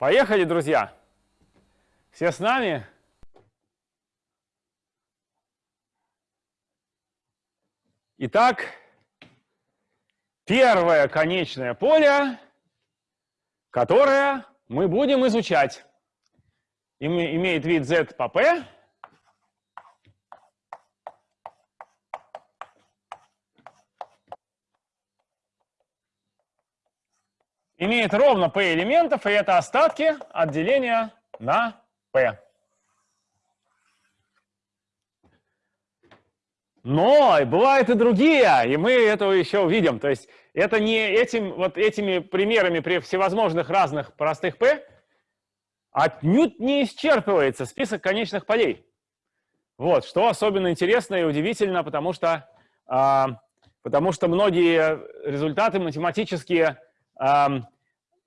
Поехали, друзья! Все с нами? Итак, первое конечное поле, которое мы будем изучать, имеет вид z по p, имеет ровно p элементов, и это остатки от деления на p. Но бывают и другие, и мы этого еще увидим. То есть это не этим, вот этими примерами при всевозможных разных простых p отнюдь не исчерпывается список конечных полей. Вот, что особенно интересно и удивительно, потому что, э, потому что многие результаты математические, э,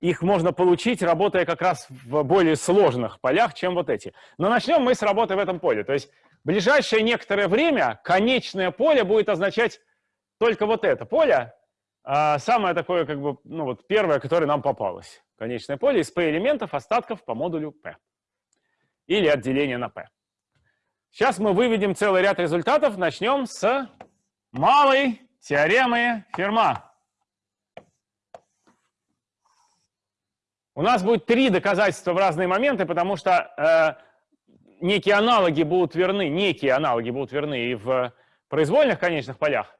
их можно получить, работая как раз в более сложных полях, чем вот эти. Но начнем мы с работы в этом поле. То есть ближайшее некоторое время конечное поле будет означать только вот это поле, а самое такое, как бы, ну вот первое, которое нам попалось. Конечное поле из p-элементов, остатков по модулю p. Или отделение на p. Сейчас мы выведем целый ряд результатов. Начнем с малой теоремы Ферма. У нас будет три доказательства в разные моменты, потому что э, некие аналоги будут верны, некие аналоги будут верны и в произвольных конечных полях.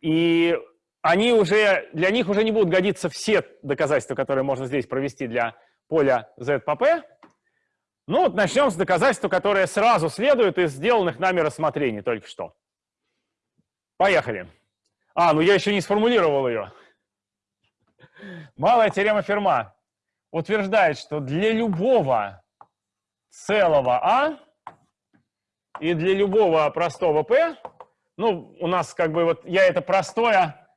И они уже, для них уже не будут годиться все доказательства, которые можно здесь провести для поля z по p. Ну вот начнем с доказательства, которое сразу следует из сделанных нами рассмотрений только что. Поехали. А, ну я еще не сформулировал ее. Малая теорема Ферма утверждает, что для любого целого А и для любого простого P, ну, у нас как бы вот я это простое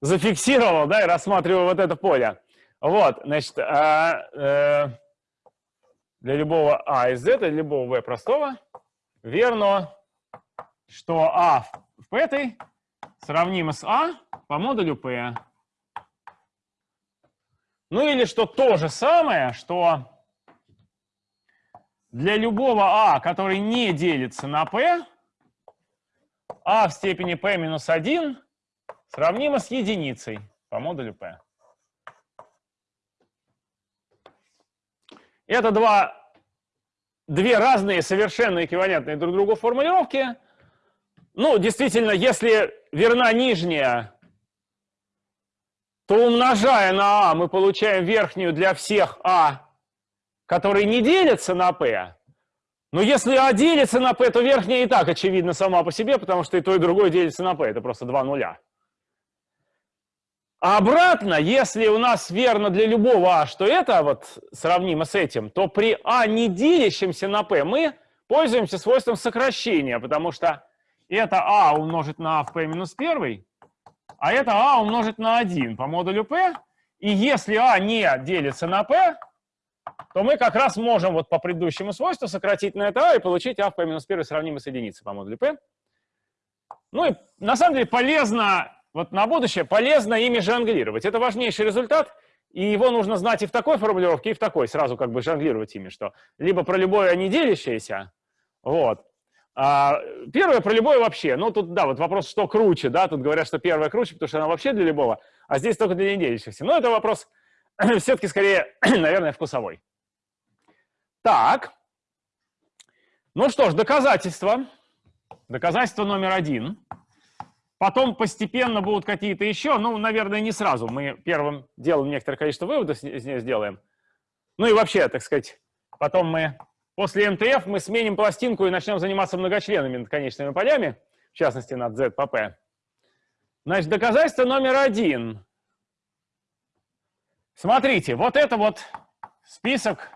зафиксировал, да, и рассматриваю вот это поле. Вот, значит, а, э, для любого А из Z, для любого V простого, верно, что А в этой сравнимо с А по модулю P. Ну или что то же самое, что для любого а, который не делится на p, а в степени p минус 1 сравнимо с единицей по модулю p. Это два, две разные совершенно эквивалентные друг другу формулировки. Ну, действительно, если верна нижняя, то умножая на а мы получаем верхнюю для всех а которые не делятся на p, но если А делится на p, то верхняя и так очевидно сама по себе, потому что и то, и другое делится на p. Это просто два нуля. А обратно, если у нас верно для любого А, что это вот сравнимо с этим, то при А не делящемся на p мы пользуемся свойством сокращения, потому что это А умножить на А в p минус 1, а это А умножить на 1 по модулю p. И если А не делится на p, то мы как раз можем вот по предыдущему свойству сократить на это а и получить а в p минус 1 сравнимо с единицей по модулю p. Ну и на самом деле полезно, вот на будущее, полезно ими жонглировать. Это важнейший результат, и его нужно знать и в такой формулировке, и в такой, сразу как бы жонглировать ими, что либо про любое не делящееся, вот, а первое про любое вообще. Ну, тут, да, вот вопрос, что круче, да, тут говорят, что первое круче, потому что она вообще для любого, а здесь только для неделящихся. Но это вопрос все-таки скорее, наверное, вкусовой. Так. Ну что ж, доказательства. Доказательство номер один. Потом постепенно будут какие-то еще, ну, наверное, не сразу. Мы первым делом некоторое количество выводов сделаем. Ну и вообще, так сказать, потом мы после МТФ мы сменим пластинку и начнем заниматься многочленными надконечными полями, в частности, над Z по. Значит, доказательство номер один. Смотрите, вот это вот список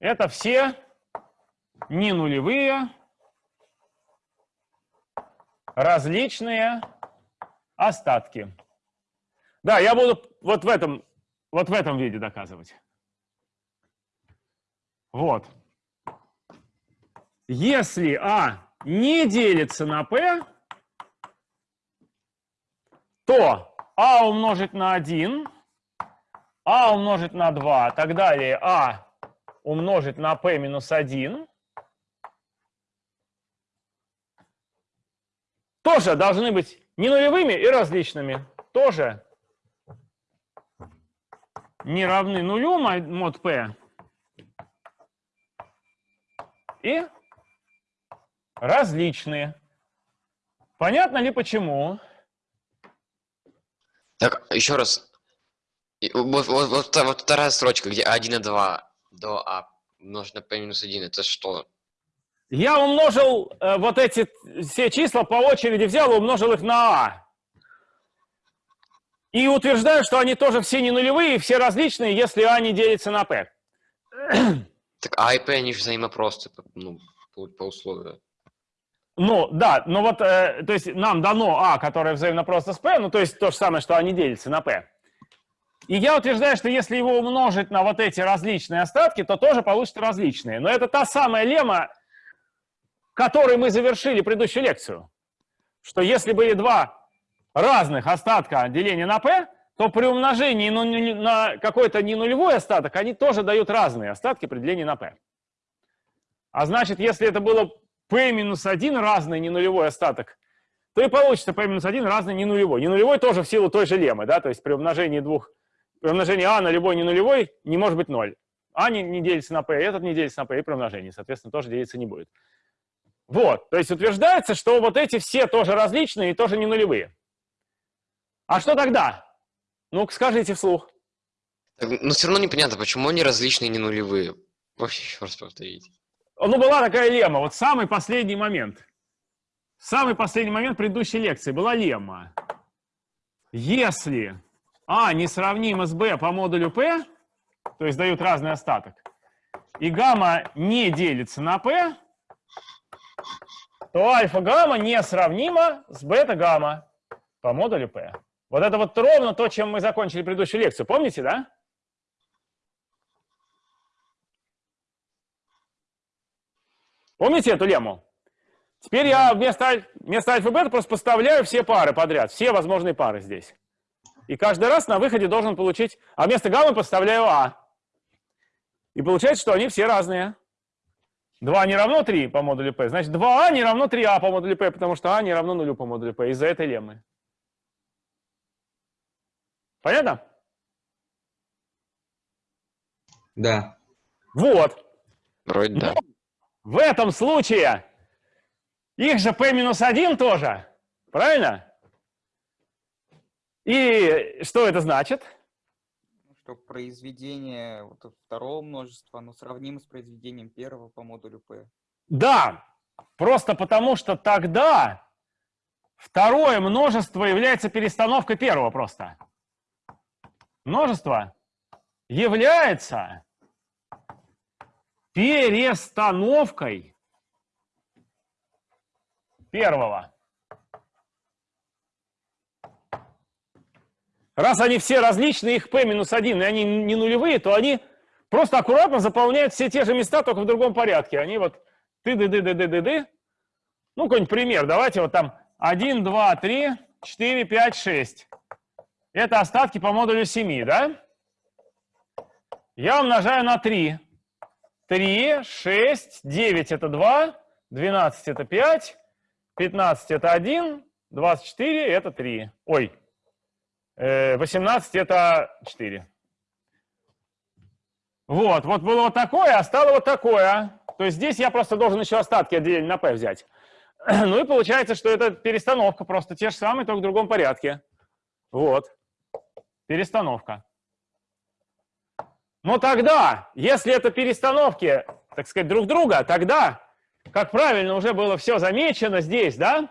Это все не нулевые, различные остатки. Да, я буду вот в этом, вот в этом виде доказывать. Вот. Если А не делится на P, то а умножить на 1, а умножить на 2, так далее, а умножить на p минус 1, тоже должны быть не нулевыми и различными. Тоже не равны нулю мод p и различные. Понятно ли почему? Так, еще раз. Вот, вот, вот, вот вторая строчка, где 1 и 2 до А умножить на p минус 1, это что? Я умножил э, вот эти все числа по очереди, взял и умножил их на А. И утверждаю, что они тоже все не нулевые, все различные, если А не делится на P. Так А и P, они же взаимопросты, ну, по, по условию. Ну, да, но вот, э, то есть нам дано А, которое взаимно просто с P, ну, то есть то же самое, что они делятся на P. И я утверждаю, что если его умножить на вот эти различные остатки, то тоже получится различные. Но это та самая лемма, которой мы завершили предыдущую лекцию. Что если были два разных остатка деления на p, то при умножении на какой-то не нулевой остаток они тоже дают разные остатки при делении на p. А значит, если это было p минус 1 разный не нулевой остаток, то и получится p минус 1 разный не нулевой. Не нулевой тоже в силу той же леммы, да, то есть при умножении двух, при умножении а на любой не нулевой не может быть 0. А не, не делится на p, этот не делится на p, и при умножении, соответственно, тоже делиться не будет. Вот, то есть утверждается, что вот эти все тоже различные и тоже не нулевые. А что тогда? ну скажите вслух. Но все равно непонятно, почему они различные, не нулевые. Вообще, еще раз повторите. Ну, была такая лемма. Вот самый последний момент. Самый последний момент предыдущей лекции была лемма. Если А несравнимо с Б по модулю P, то есть дают разный остаток, и гамма не делится на P, то альфа-гамма несравнима с бета-гамма по модулю P. Вот это вот ровно то, чем мы закончили предыдущую лекцию. Помните, да? Помните эту лему? Теперь я вместо, вместо альфа-бета просто поставляю все пары подряд, все возможные пары здесь. И каждый раз на выходе должен получить... А вместо гаммы поставляю А. И получается, что они все разные. 2 не равно 3 по модулю P. Значит, 2А не равно 3А по модулю P, потому что А не равно нулю по модулю P из-за этой леммы. Понятно? Да. Вот. Вроде да. В этом случае их же p-1 тоже. Правильно? И что это значит? Что произведение вот, второго множества оно сравнимо с произведением первого по модулю p. Да, просто потому что тогда второе множество является перестановкой первого просто множество является перестановкой первого. Раз они все различные, их p минус 1, и они не нулевые, то они просто аккуратно заполняют все те же места, только в другом порядке. Они вот ты ды ды ды ды ды ды Ну, какой-нибудь пример. Давайте вот там 1, 2, 3, 4, 5, 6. Это остатки по модулю 7, да? Я умножаю на 3. 3, 6, 9 это 2, 12 это 5, 15 это 1, 24 это 3. Ой, 18 это 4. Вот, вот было вот такое, а стало вот такое. То есть здесь я просто должен еще остатки отделения на p взять. Ну и получается, что это перестановка просто те же самые, только в другом порядке. Вот перестановка. Но тогда, если это перестановки, так сказать, друг друга, тогда, как правильно уже было все замечено здесь, да,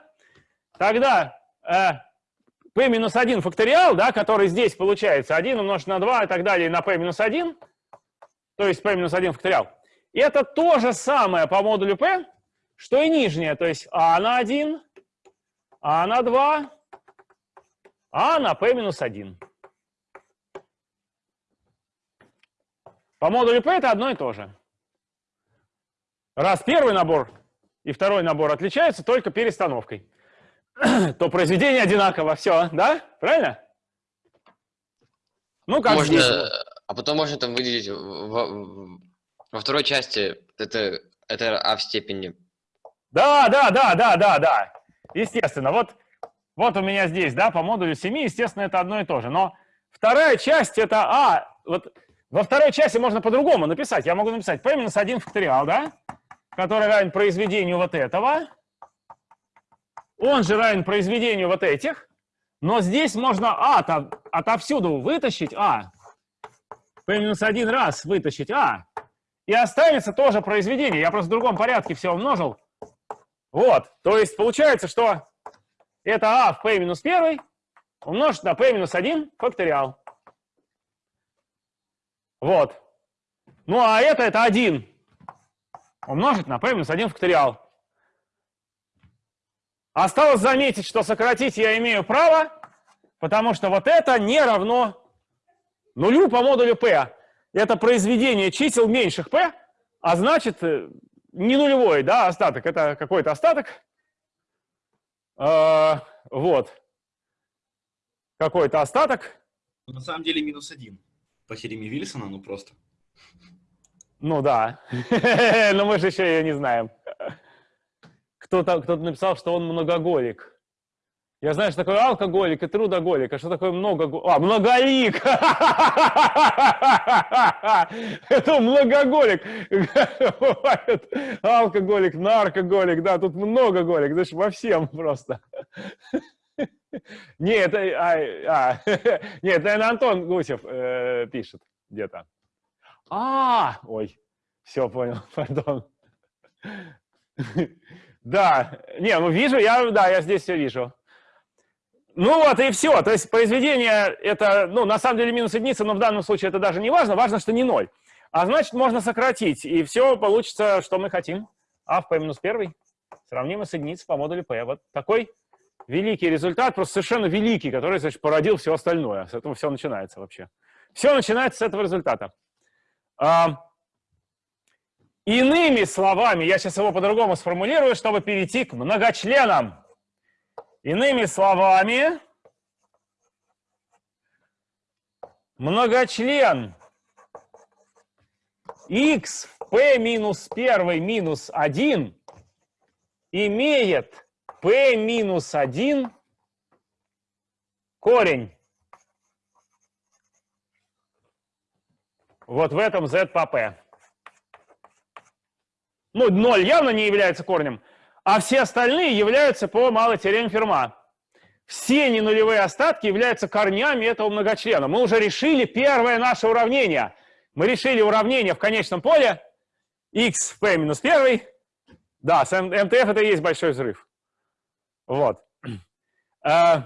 тогда э, p-1 факториал, да, который здесь получается 1 умножить на 2 и так далее на p-1, то есть p-1 факториал, это то же самое по модулю p, что и нижнее, то есть а на 1, а на 2, а на p-1. По модулю P это одно и то же. Раз первый набор и второй набор отличаются только перестановкой. то произведение одинаково. Все, да? Правильно? Ну, как можно, здесь. а потом можно там выделить в- в- во второй части это, это а в степени. Да, да, да, да, да, да. Естественно. Вот, вот у меня здесь, да, по модулю 7, естественно, это одно и то же. Но вторая часть это А. Вот во второй части можно по-другому написать. Я могу написать P минус 1 факториал, да? Который равен произведению вот этого. Он же равен произведению вот этих. Но здесь можно А -то отовсюду вытащить А. P минус 1 раз вытащить А. И останется тоже произведение. Я просто в другом порядке все умножил. Вот, то есть получается, что это а в p минус 1 умножить на p минус 1 факториал. Вот. Ну а это, это 1 умножить на p минус 1 факториал. Осталось заметить, что сократить я имею право, потому что вот это не равно нулю по модулю p. Это произведение чисел меньших p, а значит э, не нулевой, да, остаток. Это какой-то остаток. Э, вот. Какой-то остаток. На самом деле минус 1 по Похерим Вильсона, ну просто. Ну да, но мы же еще ее не знаем. Кто-то кто написал, что он многоголик. Я знаю, что такое алкоголик и трудоголик, а что такое многоголик? А, многолик! Это многоголик! Алкоголик, наркоголик, да, тут многоголик, знаешь, во всем просто. Не, это... А, а, нет, наверное, Антон Гусев э, пишет где-то. А, ой, все понял, пардон. Да, не, ну вижу, я, да, я здесь все вижу. Ну вот и все. То есть произведение это, ну, на самом деле минус единица, но в данном случае это даже не важно. Важно, что не ноль. А значит, можно сократить, и все получится, что мы хотим. А в p минус 1 сравнимо с единицей по модулю p. Вот такой великий результат, просто совершенно великий, который, значит, породил все остальное. С этого все начинается вообще. Все начинается с этого результата. А, иными словами, я сейчас его по-другому сформулирую, чтобы перейти к многочленам. Иными словами, многочлен x в p минус 1 минус 1 имеет p минус 1 корень. Вот в этом z по p. Ну, 0 явно не является корнем, а все остальные являются по малой теореме Ферма. Все ненулевые остатки являются корнями этого многочлена. Мы уже решили первое наше уравнение. Мы решили уравнение в конечном поле x в p минус 1. Да, с МТФ это и есть большой взрыв. Вот. Э,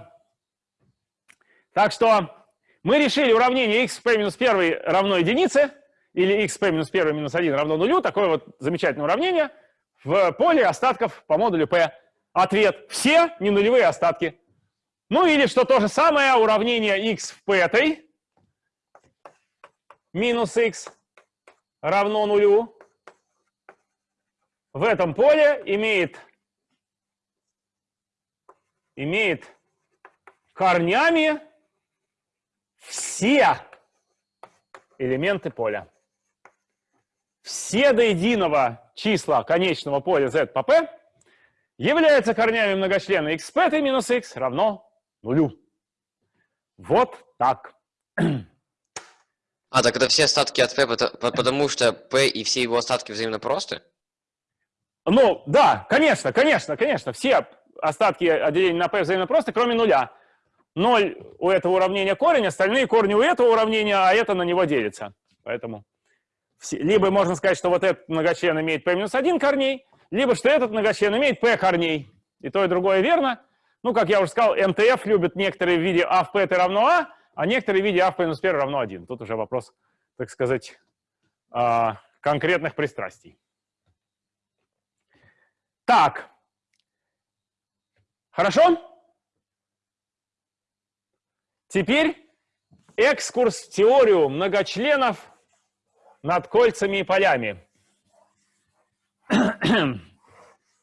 Так что мы решили уравнение x p минус 1 равно единице, или x p минус 1 минус 1 равно нулю. Такое вот замечательное уравнение в поле остатков по модулю p. Ответ – все ненулевые остатки. Ну или что то же самое, уравнение x в p минус x равно нулю в этом поле имеет, имеет корнями все элементы поля. Все до единого числа конечного поля z по p являются корнями многочлена x p минус x равно нулю. Вот так. А, так это все остатки от p, пото- по- потому что p и все его остатки взаимно просты? Ну, да, конечно, конечно, конечно. Все остатки отделения на p взаимно просто, кроме нуля. Ноль у этого уравнения корень, остальные корни у этого уравнения, а это на него делится. Поэтому либо можно сказать, что вот этот многочлен имеет p минус 1 корней, либо что этот многочлен имеет p корней. И то, и другое верно. Ну, как я уже сказал, МТФ любят некоторые в виде а в p это равно а, а некоторые в виде а в p минус 1 равно 1. Тут уже вопрос, так сказать, а, конкретных пристрастий. Так. Хорошо? Теперь экскурс в теорию многочленов над кольцами и полями.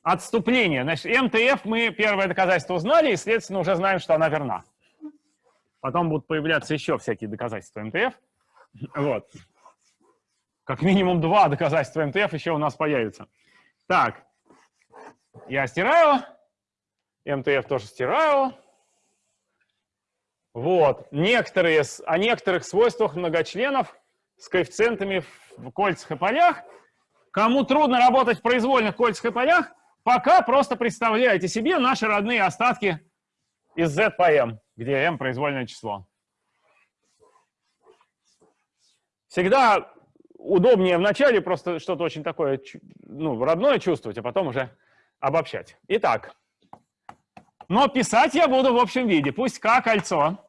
отступление. Значит, МТФ мы первое доказательство узнали, и, следственно, уже знаем, что она верна. Потом будут появляться еще всякие доказательства МТФ. Вот. Как минимум два доказательства МТФ еще у нас появится. Так, я стираю, МТФ тоже стираю. Вот. Некоторые, о некоторых свойствах многочленов с коэффициентами в кольцах и полях. Кому трудно работать в произвольных кольцах и полях, пока просто представляйте себе наши родные остатки из z по m, где m произвольное число. Всегда удобнее вначале просто что-то очень такое ну, родное чувствовать, а потом уже обобщать. Итак, но писать я буду в общем виде. Пусть К кольцо,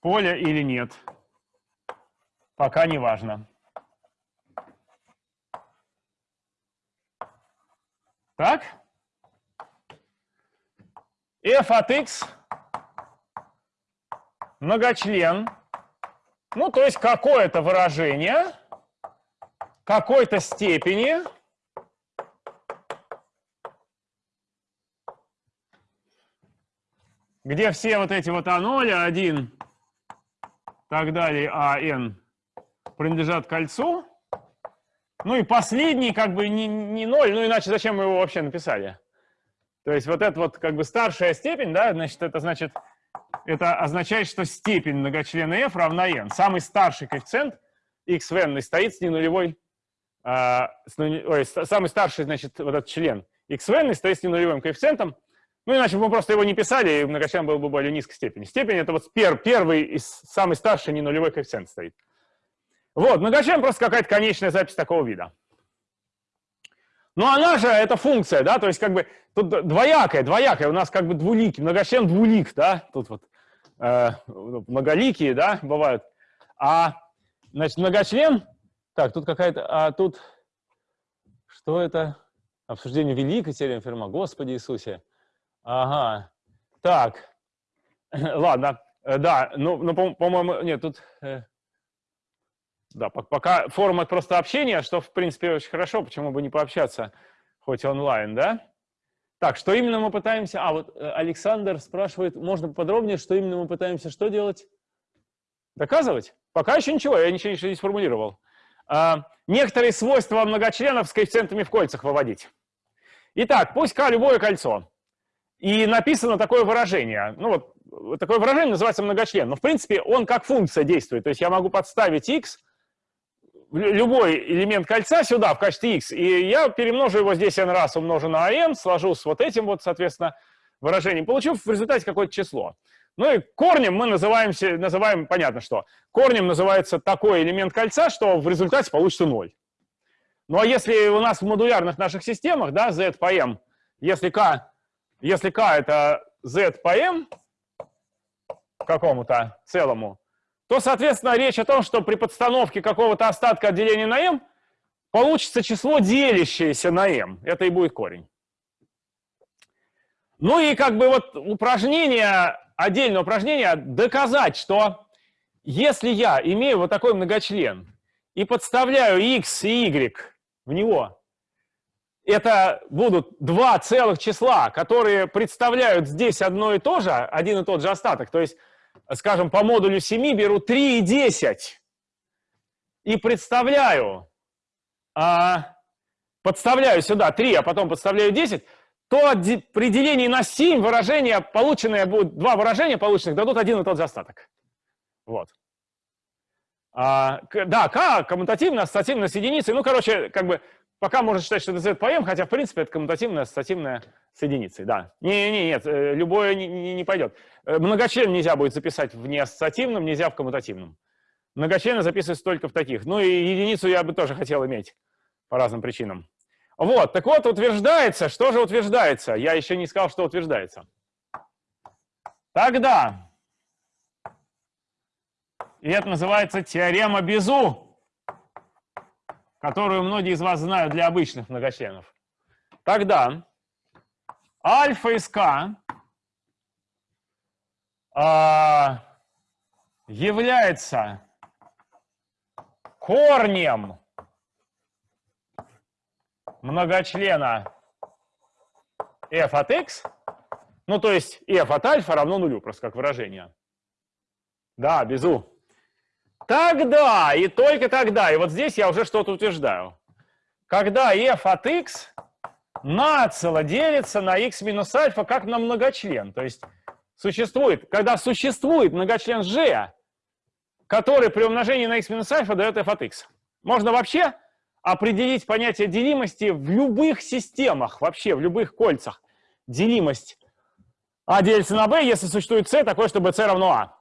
поле или нет, пока не важно. Так? f от x многочлен, ну, то есть какое-то выражение какой-то степени где все вот эти вот А0, А1, так далее, АН принадлежат кольцу. Ну и последний как бы не, не 0, ну иначе зачем мы его вообще написали? То есть вот это вот как бы старшая степень, да, значит, это значит, это означает, что степень многочлена f равна n. Самый старший коэффициент x в n стоит с ненулевой, а, с, ой, самый старший, значит, вот этот член x в n стоит с ненулевым коэффициентом, ну, иначе бы мы просто его не писали, и многочлен был бы более низкой степени. Степень — это вот пер, первый и самый старший ненулевой коэффициент стоит. Вот, многочлен просто какая-то конечная запись такого вида. Но она же, это функция, да, то есть как бы тут двоякая, двоякая, у нас как бы двуликий, многочлен двулик, да, тут вот э, многоликие, да, бывают. А, значит, многочлен, так, тут какая-то, а тут, что это? Обсуждение великой теоремы Ферма, Господи Иисусе. Ага, так, ладно, э, да, ну, ну по-моему, по нет, тут... Э, да, пока формат просто общения, что, в принципе, очень хорошо, почему бы не пообщаться, хоть онлайн, да? Так, что именно мы пытаемся... А, вот э, Александр спрашивает, можно подробнее, что именно мы пытаемся что делать? Доказывать? Пока еще ничего, я ничего, ничего не сформулировал. А, некоторые свойства многочленов с коэффициентами в кольцах выводить. Итак, пусть К любое кольцо. И написано такое выражение. Ну вот, такое выражение называется многочлен. Но, в принципе, он как функция действует. То есть я могу подставить x любой элемент кольца сюда в качестве x, и я перемножу его здесь n раз, умножу на n, сложу с вот этим вот, соответственно, выражением, получу в результате какое-то число. Ну и корнем мы называемся, называем, понятно что, корнем называется такой элемент кольца, что в результате получится 0. Ну а если у нас в модулярных наших системах, да, z по m, если k, если k это z по m какому-то целому, то, соответственно, речь о том, что при подстановке какого-то остатка от деления на m получится число, делящееся на m. Это и будет корень. Ну и как бы вот упражнение, отдельное упражнение, доказать, что если я имею вот такой многочлен и подставляю x и y в него, это будут два целых числа, которые представляют здесь одно и то же, один и тот же остаток. То есть скажем, по модулю 7 беру 3 и 10 и представляю, а, подставляю сюда 3, а потом подставляю 10, то при делении на 7 выражения, полученные будут, два выражения полученных дадут один и тот же остаток. Вот. А, да, k коммутативно, ассоциативно с единицей. Ну, короче, как бы пока можно считать, что это m, хотя, в принципе, это коммутативная, ассоциативная с единицей, да. Не, не, нет, э, любое не, не, не пойдет. Э, многочлен нельзя будет записать в неассоциативном, нельзя в коммутативном. Многочлены записываются только в таких. Ну и единицу я бы тоже хотел иметь по разным причинам. Вот, так вот, утверждается, что же утверждается? Я еще не сказал, что утверждается. Тогда, и это называется теорема Безу, которую многие из вас знают для обычных многочленов. Тогда альфа из k а, является корнем многочлена f от x, ну, то есть f от альфа равно нулю, просто как выражение. Да, без u. Тогда, и только тогда, и вот здесь я уже что-то утверждаю. Когда f от x нацело делится на x минус альфа как на многочлен. То есть существует, когда существует многочлен g, который при умножении на x минус альфа дает f от x. Можно вообще определить понятие делимости в любых системах, вообще в любых кольцах. Делимость а делится на b, если существует c такое, чтобы c равно а.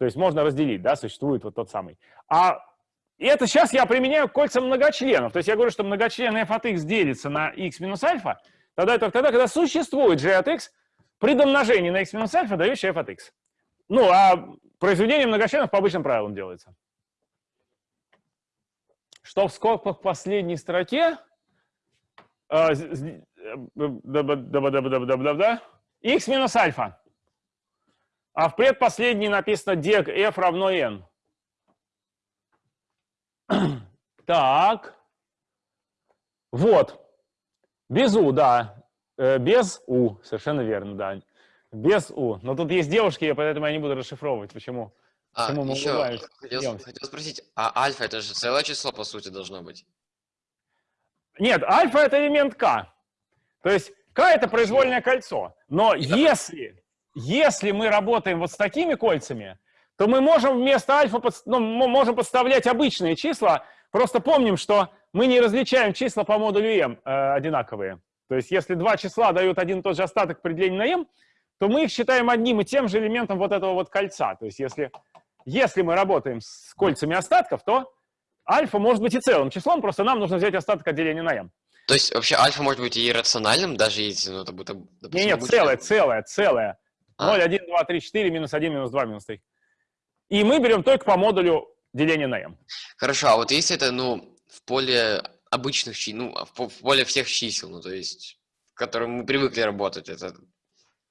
То есть можно разделить, да, существует вот тот самый. А это сейчас я применяю к кольцам многочленов. То есть я говорю, что многочлен f от x делится на x минус альфа, тогда это тогда, когда существует g от x при домножении на x минус альфа, дающий f от x. Ну, а произведение многочленов по обычным правилам делается. Что в скобках в последней строке? А, x минус альфа. А в предпоследней написано дег f равно n. Так. Вот. Без u, да. Э, без u, совершенно верно, да. Без u. Но тут есть девушки, поэтому я не буду расшифровывать, почему. А, почему мы еще хотел, хотел спросить, а альфа это же целое число, по сути, должно быть? Нет, альфа это элемент k. То есть k это произвольное кольцо. Но если, если мы работаем вот с такими кольцами, то мы можем вместо альфа ну, мы можем подставлять обычные числа. Просто помним, что мы не различаем числа по модулю m э, одинаковые. То есть если два числа дают один и тот же остаток при делении на m, то мы их считаем одним и тем же элементом вот этого вот кольца. То есть если, если мы работаем с кольцами остатков, то альфа может быть и целым числом, просто нам нужно взять остаток от деления на m. То есть вообще альфа может быть и иррациональным, даже если, ну, это будет, нет, обычное- целое, целое, целое. А. 0, 1, 2, 3, 4, минус 1, минус 2, минус 3. И мы берем только по модулю деления на m. Хорошо, а вот если это, ну, в поле обычных чисел, ну, а в по- в поле всех чисел, ну, то есть, в котором мы привыкли работать, это...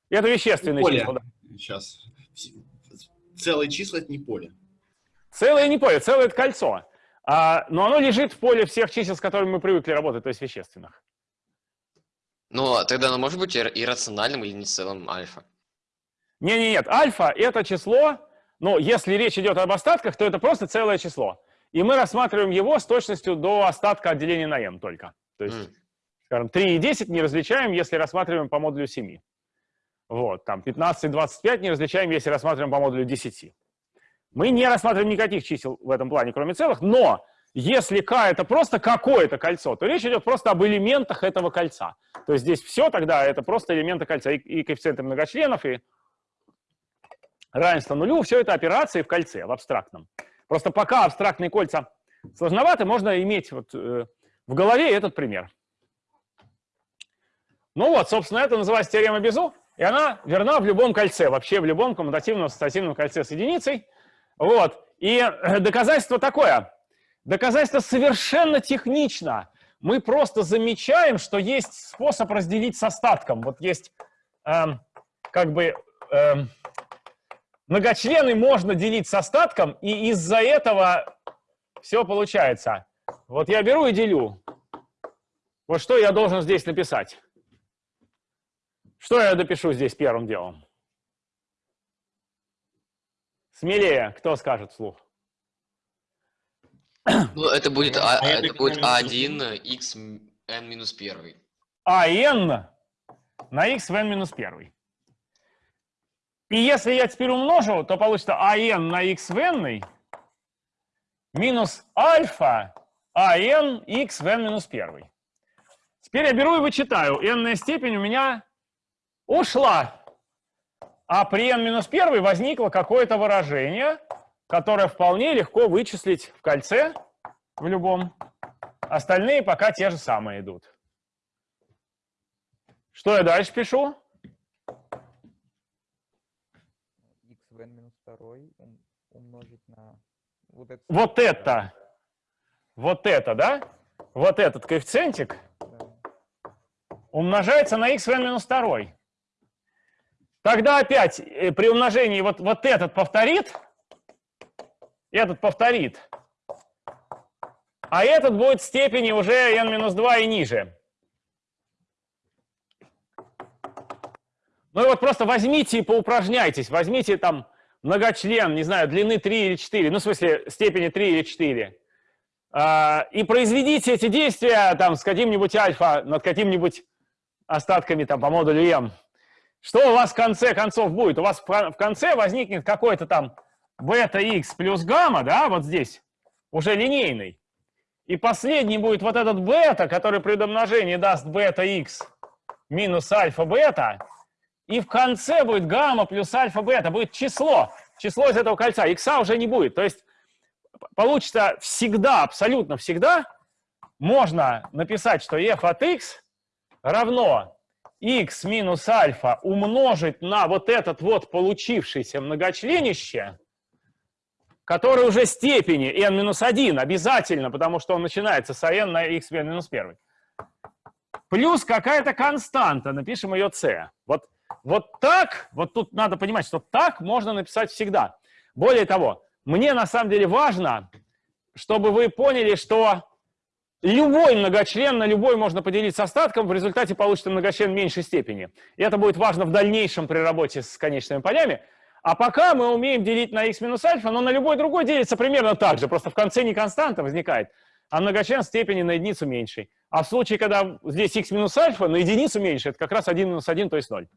Это вещественные Поле. числа. да. Сейчас. Целые числа это не поле. Целое не поле, целое это кольцо. А, но оно лежит в поле всех чисел, с которыми мы привыкли работать, то есть вещественных. Ну, а тогда оно может быть ир- иррациональным или не целым альфа? Не, не, нет, альфа это число, но если речь идет об остатках, то это просто целое число. И мы рассматриваем его с точностью до остатка отделения на m только. То есть, скажем, 3 и 10 не различаем, если рассматриваем по модулю 7. Вот, там 15 и 25 не различаем, если рассматриваем по модулю 10. Мы не рассматриваем никаких чисел в этом плане, кроме целых, но если k это просто какое-то кольцо, то речь идет просто об элементах этого кольца. То есть здесь все тогда это просто элементы кольца, и, и коэффициенты многочленов, и равенство нулю, все это операции в кольце, в абстрактном. Просто пока абстрактные кольца сложноваты, можно иметь вот, э, в голове этот пример. Ну вот, собственно, это называется теорема Безу, и она верна в любом кольце, вообще в любом коммутативном ассоциативном кольце с единицей. Вот. И э, доказательство такое. Доказательство совершенно технично. Мы просто замечаем, что есть способ разделить с остатком. Вот есть эм, как бы эм, многочлены можно делить с остатком, и из-за этого все получается. Вот я беру и делю. Вот что я должен здесь написать? Что я допишу здесь первым делом? Смелее, кто скажет вслух? Ну, это будет, А а, это будет понимаю, А1 x n минус 1. а n на x в n минус 1. И если я теперь умножу, то получится а n на x в n минус альфа а n x в n минус 1. Теперь я беру и вычитаю. n степень у меня ушла. А при n минус 1 возникло какое-то выражение, которое вполне легко вычислить в кольце, в любом. Остальные пока те же самые идут. Что я дальше пишу? второй умножить на вот это. Вот это. Вот это, да? Вот этот коэффициентик да. умножается на x в n минус 2. Тогда опять э, при умножении вот, вот этот повторит, этот повторит, а этот будет степени уже n минус 2 и ниже. Ну и вот просто возьмите и поупражняйтесь, возьмите там многочлен, не знаю, длины 3 или 4, ну в смысле степени 3 или 4. А, и произведите эти действия там с каким-нибудь альфа над каким-нибудь остатками там по модулю m. Что у вас в конце концов будет? У вас в конце возникнет какой-то там бета x плюс гамма, да, вот здесь, уже линейный. И последний будет вот этот бета, который при домножении даст бета x минус альфа бета. И в конце будет гамма плюс альфа бета, будет число. Число из этого кольца. X уже не будет. То есть получится всегда, абсолютно всегда, можно написать, что f от x равно x минус альфа умножить на вот этот вот получившийся многочленище, который уже степени n минус 1 обязательно, потому что он начинается с n на x минус 1. Плюс какая-то константа, напишем ее c. Вот, вот так, вот тут надо понимать, что так можно написать всегда. Более того, мне на самом деле важно, чтобы вы поняли, что Любой многочлен на любой можно поделить с остатком, в результате получится многочлен меньшей степени. И это будет важно в дальнейшем при работе с конечными полями. А пока мы умеем делить на x минус альфа, но на любой другой делится примерно так же, просто в конце не константа возникает, а многочлен степени на единицу меньшей. А в случае, когда здесь x минус альфа на единицу меньше, это как раз 1 минус 1, то есть 0.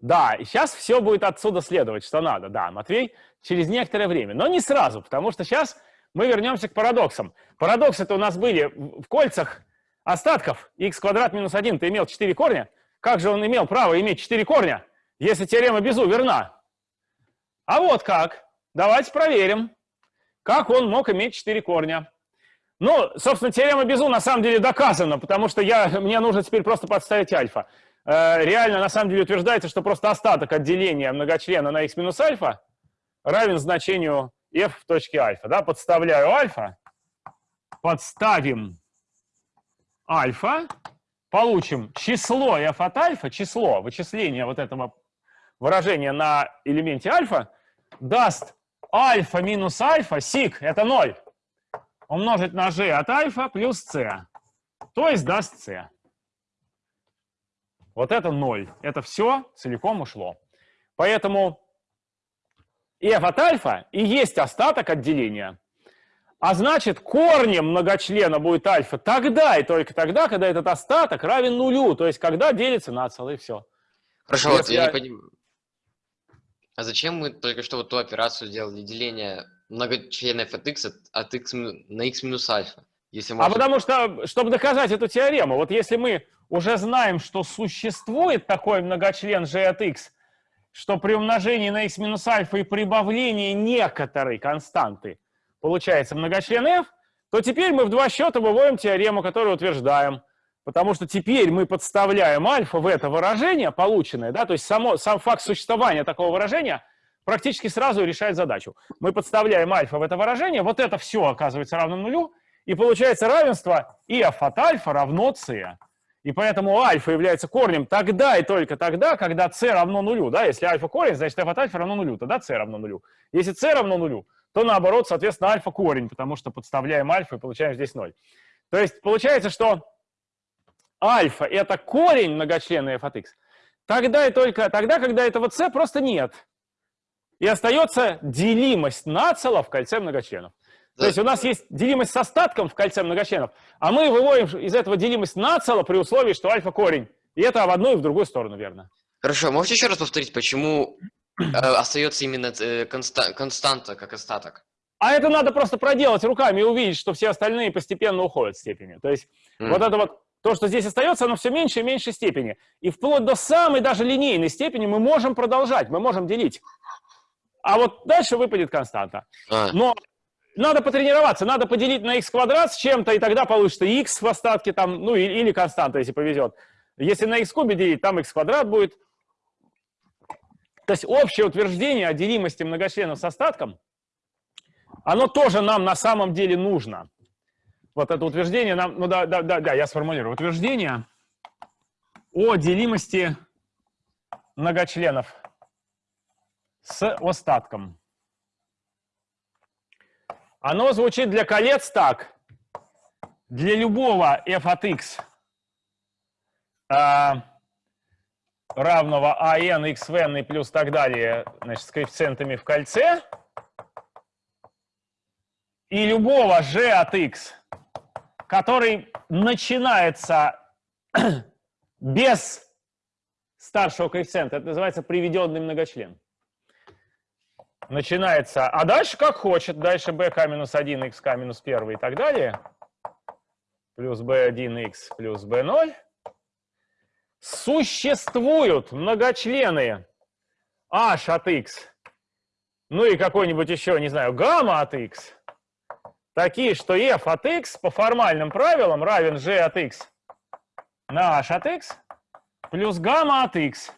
Да, и сейчас все будет отсюда следовать, что надо. Да, Матвей, через некоторое время. Но не сразу, потому что сейчас мы вернемся к парадоксам. Парадоксы-то у нас были в кольцах остатков x квадрат минус 1, ты имел 4 корня. Как же он имел право иметь 4 корня, если теорема Безу верна? А вот как. Давайте проверим, как он мог иметь 4 корня. Ну, собственно, теорема Безу на самом деле доказана, потому что я, мне нужно теперь просто подставить альфа. Э, реально, на самом деле, утверждается, что просто остаток отделения многочлена на x минус альфа равен значению f в точке альфа. Да? Подставляю альфа, подставим альфа, получим число f от альфа, число вычисления вот этого выражения на элементе альфа, даст альфа минус альфа, сик, это 0, умножить на g от альфа плюс c, то есть даст c. Вот это 0. Это все целиком ушло. Поэтому f от альфа и есть остаток отделения. А значит, корнем многочлена будет альфа тогда и только тогда, когда этот остаток равен нулю, то есть когда делится на целое, все. Хорошо, вот я, я не понимаю. А зачем мы только что вот ту операцию сделали, деление многочленов от x от, от x на x минус альфа? Если можно... А потому что, чтобы доказать эту теорему, вот если мы уже знаем, что существует такой многочлен g от x, что при умножении на x минус альфа и прибавлении некоторой константы получается многочлен f, то теперь мы в два счета выводим теорему, которую утверждаем. Потому что теперь мы подставляем альфа в это выражение, полученное, да, то есть само, сам факт существования такого выражения практически сразу решает задачу. Мы подставляем альфа в это выражение, вот это все оказывается равно нулю, и получается равенство f от альфа равно c. И поэтому альфа является корнем тогда и только тогда, когда c равно нулю. Да? Если альфа корень, значит f от альфа равно нулю, тогда c равно нулю. Если c равно нулю, то наоборот, соответственно, альфа корень, потому что подставляем альфа и получаем здесь 0. То есть получается, что альфа — это корень многочлена f от x. Тогда и только тогда, когда этого c просто нет. И остается делимость нацела в кольце многочленов. То есть у нас есть делимость с остатком в кольце многочленов, а мы выводим из этого делимость нацело при условии, что альфа корень. И это в одну и в другую сторону верно. Хорошо, можете еще раз повторить, почему э, остается именно э, конста константа как остаток? А это надо просто проделать руками и увидеть, что все остальные постепенно уходят в степени. То есть mm. вот это вот, то, что здесь остается, оно все меньше и меньше степени. И вплоть до самой даже линейной степени мы можем продолжать, мы можем делить. А вот дальше выпадет константа. А. Но надо потренироваться, надо поделить на x квадрат с чем-то, и тогда получится x в остатке, там, ну или, или константа, если повезет. Если на x кубе делить, там x квадрат будет. То есть общее утверждение о делимости многочленов с остатком, оно тоже нам на самом деле нужно. Вот это утверждение нам, ну да, да, да, да, я сформулирую. Утверждение о делимости многочленов с остатком. Оно звучит для колец так. Для любого f от x, э, равного АН, x в n и плюс так далее, значит, с коэффициентами в кольце, и любого g от x, который начинается без старшего коэффициента, это называется приведенный многочлен. Начинается, а дальше как хочет, дальше bk минус 1, xk минус 1 и так далее, плюс b1x плюс b0, существуют многочлены. H от x, ну и какой-нибудь еще, не знаю, гамма от x, такие, что f от x по формальным правилам равен g от x на h от x плюс гамма от x.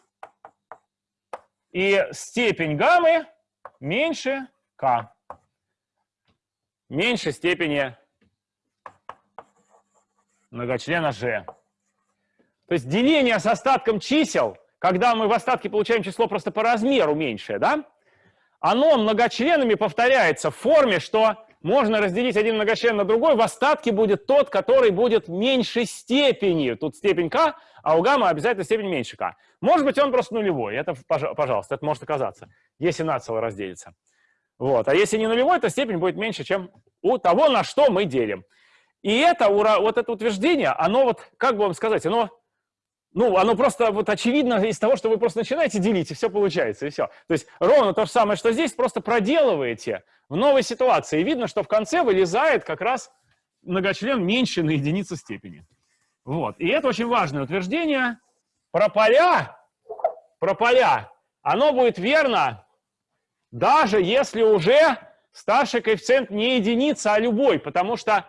И степень гаммы меньше k. Меньше степени многочлена g. То есть деление с остатком чисел, когда мы в остатке получаем число просто по размеру меньшее, да, оно многочленами повторяется в форме, что можно разделить один многочлен на другой, в остатке будет тот, который будет меньшей степени. Тут степень k, а у гамма обязательно степень меньше k. Может быть, он просто нулевой. Это, пожалуйста, это может оказаться, если нацело разделится. Вот. А если не нулевой, то степень будет меньше, чем у того, на что мы делим. И это, вот это утверждение, оно вот, как бы вам сказать, оно ну, оно просто вот очевидно из того, что вы просто начинаете делить, и все получается, и все. То есть ровно то же самое, что здесь, просто проделываете в новой ситуации. И видно, что в конце вылезает как раз многочлен меньше на единицу степени. Вот. И это очень важное утверждение. Про поля, про поля, оно будет верно, даже если уже старший коэффициент не единица, а любой, потому что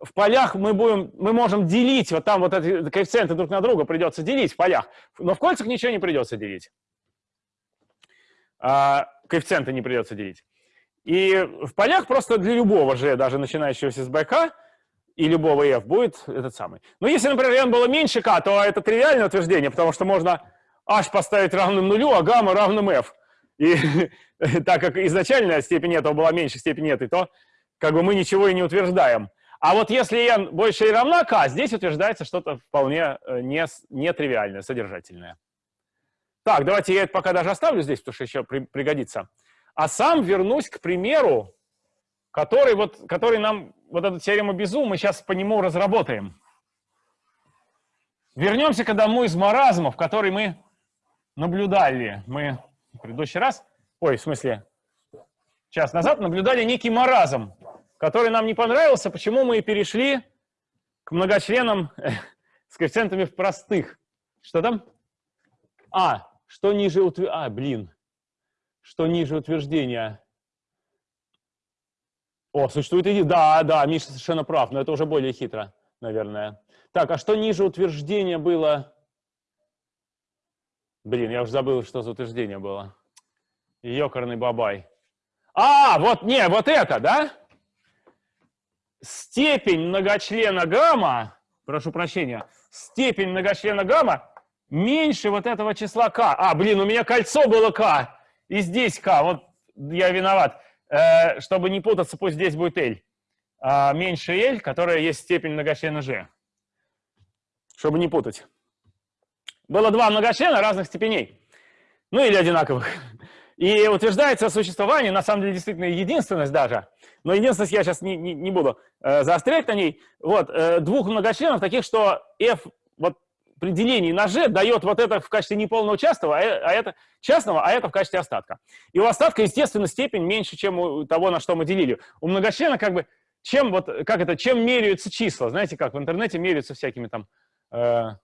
в полях мы, будем, мы можем делить, вот там вот эти коэффициенты друг на друга придется делить в полях, но в кольцах ничего не придется делить. А, коэффициенты не придется делить. И в полях просто для любого же, даже начинающегося с БК, и любого f будет этот самый. Но если, например, n было меньше k, то это тривиальное утверждение, потому что можно h поставить равным нулю, а гамма равным f. И так как изначальная степень этого была меньше степени этой, то как бы мы ничего и не утверждаем. А вот если n больше или равна k, здесь утверждается что-то вполне э, не, нетривиальное, содержательное. Так, давайте я это пока даже оставлю здесь, потому что еще при, пригодится. А сам вернусь к примеру, который, вот, который нам, вот эту теорему Безу, мы сейчас по нему разработаем. Вернемся к одному из маразмов, который мы наблюдали. Мы в предыдущий раз, ой, в смысле, час назад наблюдали некий маразм который нам не понравился, почему мы и перешли к многочленам с коэффициентами в простых. Что там? А, что ниже утверждения? А, блин. Что ниже утверждения? О, существует идея. Да, да, Миша совершенно прав, но это уже более хитро, наверное. Так, а что ниже утверждения было? Блин, я уже забыл, что за утверждение было. Ёкарный бабай. А, вот, не, вот это, да? степень многочлена гамма, прошу прощения, степень многочлена гамма меньше вот этого числа k. А, блин, у меня кольцо было k, и здесь k, вот я виноват. Э, чтобы не путаться, пусть здесь будет L. А меньше L, которая есть степень многочлена G. Чтобы не путать. Было два многочлена разных степеней. Ну или одинаковых. И утверждается существование, на самом деле, действительно единственность даже, но единственность я сейчас не, не, не буду э, заострять на ней, вот, э, двух многочленов таких, что f вот, при делении на g дает вот это в качестве неполного частного, а, э, а это частного, а это в качестве остатка. И у остатка, естественно, степень меньше, чем у того, на что мы делили. У многочлена как бы, чем вот, как это, чем меряются числа, знаете как, в интернете меряются всякими там... Э,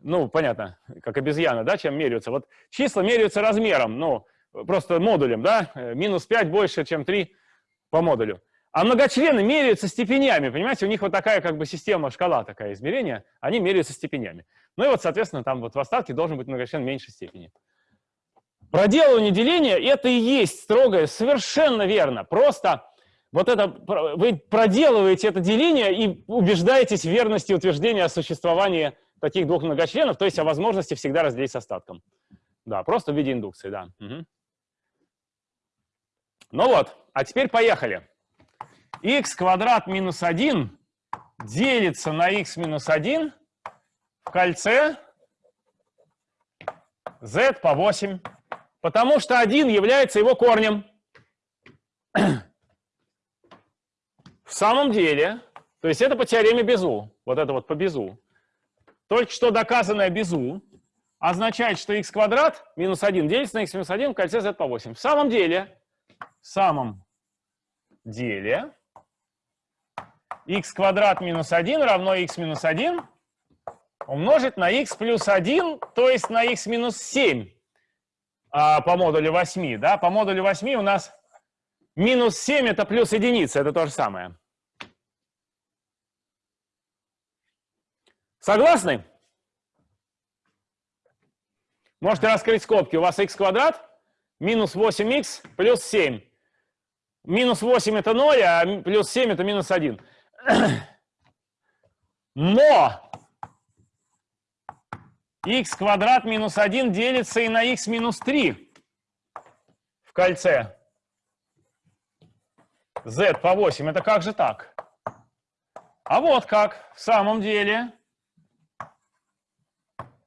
ну, понятно, как обезьяна, да, чем меряются. Вот числа меряются размером, ну, просто модулем, да, э, минус 5 больше, чем 3 по модулю. А многочлены меряются степенями, понимаете, у них вот такая как бы система, шкала такая измерения, они меряются степенями. Ну и вот, соответственно, там вот в остатке должен быть многочлен меньшей степени. Проделывание деления – это и есть строгое, совершенно верно. Просто вот это, вы проделываете это деление и убеждаетесь в верности утверждения о существовании таких двух многочленов, то есть о возможности всегда разделить с остатком. Да, просто в виде индукции, да. Угу. Ну вот, а теперь поехали. X квадрат минус 1 делится на x минус 1 в кольце z по 8, потому что 1 является его корнем. В самом деле, то есть это по теореме Безу, вот это вот по Безу. Только что доказанное Безу означает, что x квадрат минус 1 делится на x минус 1 в кольце z по 8. В самом деле, в самом деле, x квадрат минус 1 равно x минус 1 умножить на x плюс 1, то есть на x минус 7 а, по модулю 8. Да? По модулю 8 у нас минус 7 это плюс единица, это то же самое. Согласны? Можете раскрыть скобки. У вас x квадрат минус 8x плюс 7. Минус 8 это 0, а плюс 7 это минус 1. Но x квадрат минус 1 делится и на x минус 3 в кольце z по 8. Это как же так? А вот как в самом деле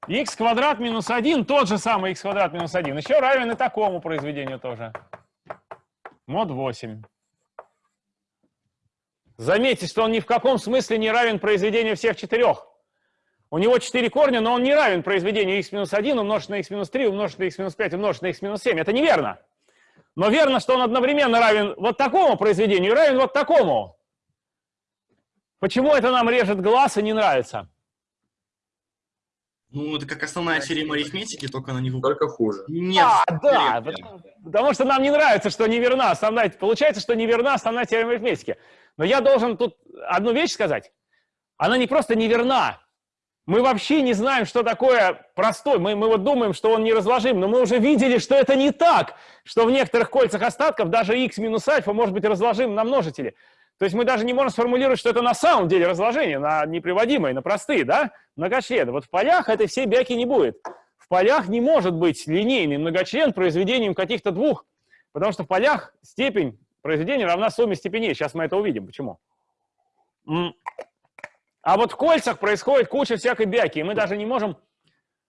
x квадрат минус 1, тот же самый x квадрат минус 1, еще равен и такому произведению тоже. Мод 8. Заметьте, что он ни в каком смысле не равен произведению всех четырех. У него 4 корня, но он не равен произведению x минус 1 умножить на x минус 3 умножить на x минус 5 умножить на x минус 7. Это неверно. Но верно, что он одновременно равен вот такому произведению и равен вот такому. Почему это нам режет глаз и не нравится? Ну, это как основная теорема арифметики, только она не в Только хуже. Нет. А, да, потому, потому что нам не нравится, что неверна основная, получается, что неверна основная теорема арифметики. Но я должен тут одну вещь сказать. Она не просто неверна. Мы вообще не знаем, что такое простой. Мы, мы вот думаем, что он неразложим, но мы уже видели, что это не так, что в некоторых кольцах остатков даже x минус альфа может быть разложим на множители. То есть мы даже не можем сформулировать, что это на самом деле разложение на неприводимые, на простые, да, многочлены. Вот в полях этой всей бяки не будет. В полях не может быть линейный многочлен произведением каких-то двух, потому что в полях степень произведения равна сумме степеней. Сейчас мы это увидим. Почему? А вот в кольцах происходит куча всякой бяки, и мы даже не можем,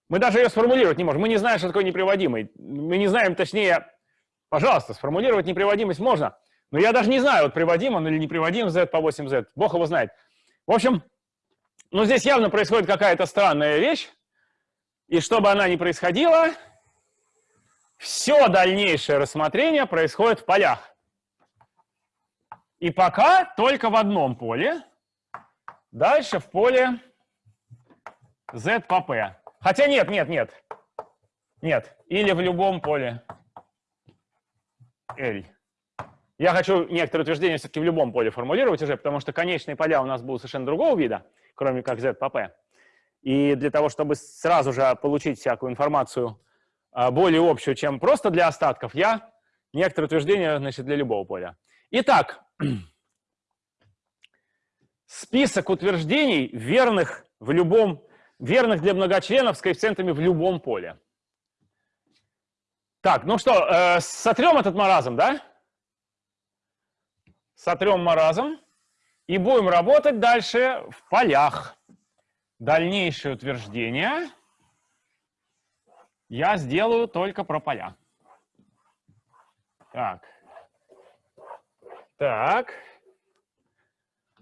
мы даже ее сформулировать не можем. Мы не знаем, что такое неприводимый. Мы не знаем, точнее, пожалуйста, сформулировать неприводимость можно – но я даже не знаю, вот приводим он или не приводим z по 8z. Бог его знает. В общем, ну здесь явно происходит какая-то странная вещь. И чтобы она не происходила, все дальнейшее рассмотрение происходит в полях. И пока только в одном поле. Дальше в поле z по p. Хотя нет, нет, нет. Нет. Или в любом поле L. Я хочу некоторые утверждения все-таки в любом поле формулировать уже, потому что конечные поля у нас будут совершенно другого вида, кроме как z по p. И для того, чтобы сразу же получить всякую информацию а, более общую, чем просто для остатков, я некоторые утверждения значит, для любого поля. Итак, список утверждений верных в любом, верных для многочленов с коэффициентами в любом поле. Так, ну что, э, сотрем этот маразм, да? Сотрем маразм и будем работать дальше в полях. Дальнейшее утверждение я сделаю только про поля. Так. Так.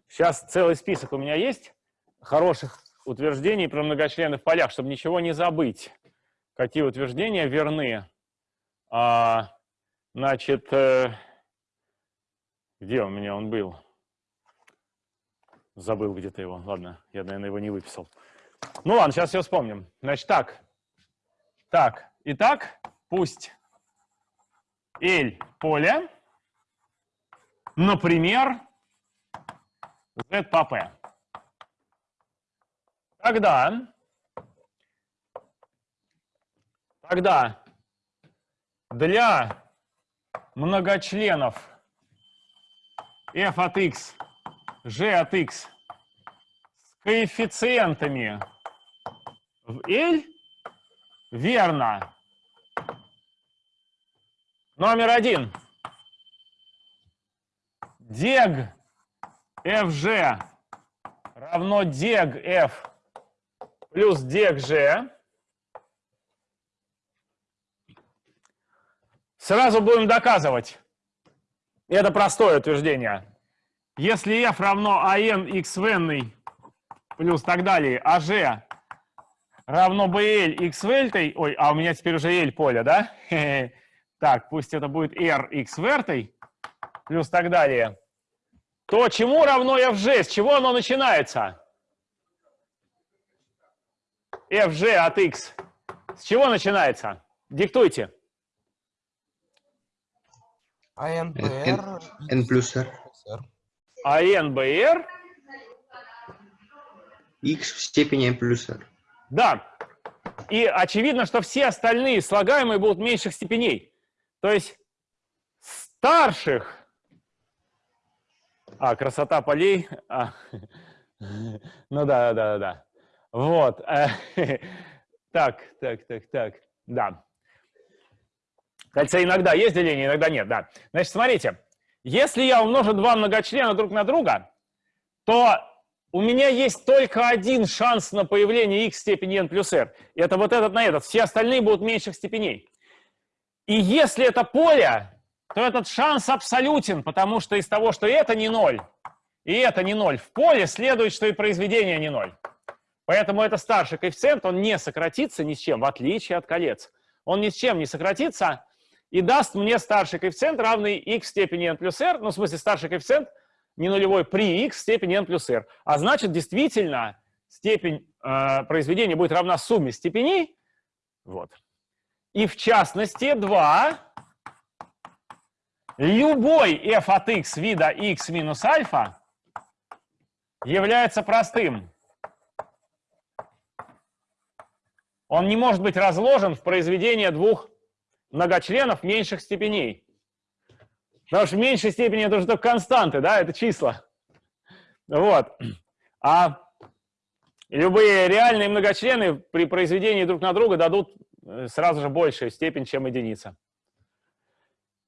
Сейчас целый список у меня есть хороших утверждений про многочлены в полях, чтобы ничего не забыть. Какие утверждения верны. А, значит, э, где у меня он был? Забыл где-то его. Ладно, я, наверное, его не выписал. Ну ладно, сейчас все вспомним. Значит, так. Так, итак, пусть L поле, например, Z по P. Тогда, тогда для многочленов f от x, g от x с коэффициентами в L верно. Номер один. Дег fg равно дег f плюс дег g. Сразу будем доказывать. Это простое утверждение. Если f равно an x n плюс так далее, а g равно bl x в l, ой, а у меня теперь уже l поле, да? Так, пусть это будет r x в r плюс так далее. То чему равно fg? С чего оно начинается? fg от x. С чего начинается? Диктуйте. N, n плюс r. А n br, x в степени n плюс r. да. И очевидно, что все остальные слагаемые будут меньших степеней. То есть старших... А, красота полей. А. Ну да, да, да, да. Вот. Так, так, так, так. Да. Кольца иногда есть деление, иногда нет, да. Значит, смотрите. Если я умножу два многочлена друг на друга, то у меня есть только один шанс на появление x степени n плюс r. Это вот этот на этот. Все остальные будут меньших степеней. И если это поле, то этот шанс абсолютен, потому что из того, что это не ноль, и это не ноль, в поле следует, что и произведение не ноль. Поэтому это старший коэффициент, он не сократится ни с чем, в отличие от колец. Он ни с чем не сократится и даст мне старший коэффициент, равный x степени n плюс r, ну, в смысле, старший коэффициент не нулевой при x степени n плюс r. А значит, действительно, степень э, произведения будет равна сумме степеней. Вот. И в частности, 2. Любой f от x вида x минус альфа является простым. он не может быть разложен в произведение двух многочленов меньших степеней. Потому что в меньшей степени это уже только константы, да, это числа. Вот. А любые реальные многочлены при произведении друг на друга дадут э, сразу же большую степень, чем единица.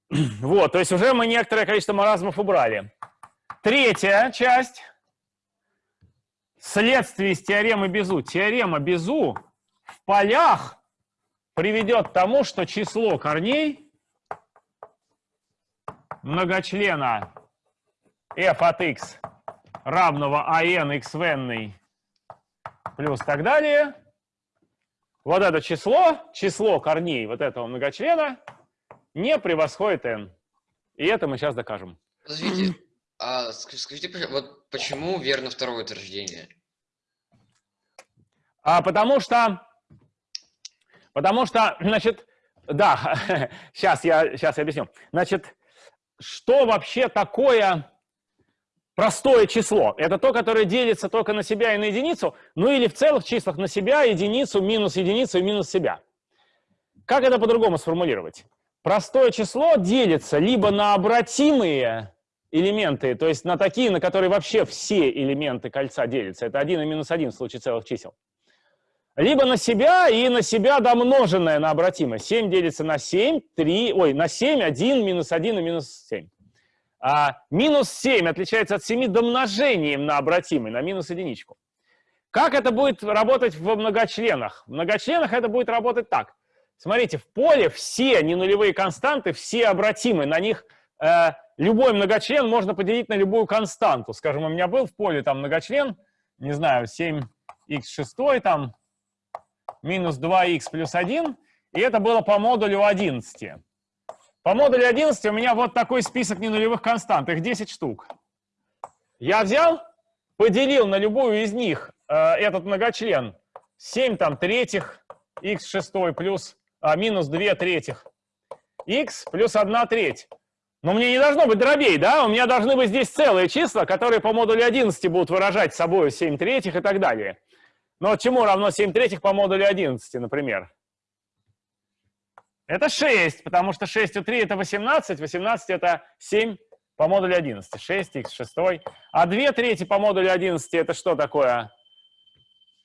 Вот, то есть уже мы некоторое количество маразмов убрали. Третья часть. Следствие из теоремы Безу. Теорема Безу в полях приведет к тому, что число корней многочлена f от x равного an x в n плюс так далее, вот это число, число корней вот этого многочлена не превосходит n. И это мы сейчас докажем. Подождите, а скажите, вот почему верно второе утверждение? А потому что Потому что, значит, да, сейчас я, сейчас я объясню. Значит, что вообще такое простое число? Это то, которое делится только на себя и на единицу, ну или в целых числах на себя, единицу, минус единицу и минус себя. Как это по-другому сформулировать? Простое число делится либо на обратимые элементы, то есть на такие, на которые вообще все элементы кольца делятся. Это 1 и минус 1 в случае целых чисел либо на себя и на себя домноженное на обратимое. 7 делится на 7, 3, ой, на 7, 1, минус 1 и минус 7. А минус 7 отличается от 7 домножением на обратимый, на минус единичку. Как это будет работать в многочленах? В многочленах это будет работать так. Смотрите, в поле все ненулевые константы, все обратимы, на них э, любой многочлен можно поделить на любую константу. Скажем, у меня был в поле там многочлен, не знаю, 7х6 там, минус 2х плюс 1, и это было по модулю 11. По модулю 11 у меня вот такой список ненулевых констант, их 10 штук. Я взял, поделил на любую из них э, этот многочлен 7 там третьих, х 6 плюс а, минус 2 третьих, х плюс 1 треть. Но мне не должно быть дробей, да? У меня должны быть здесь целые числа, которые по модулю 11 будут выражать собой 7 третьих и так далее. Но чему равно 7 третьих по модулю 11, например? Это 6, потому что 6 у 3 это 18, 18 это 7 по модулю 11, 6 х 6. А 2 трети по модулю 11 это что такое?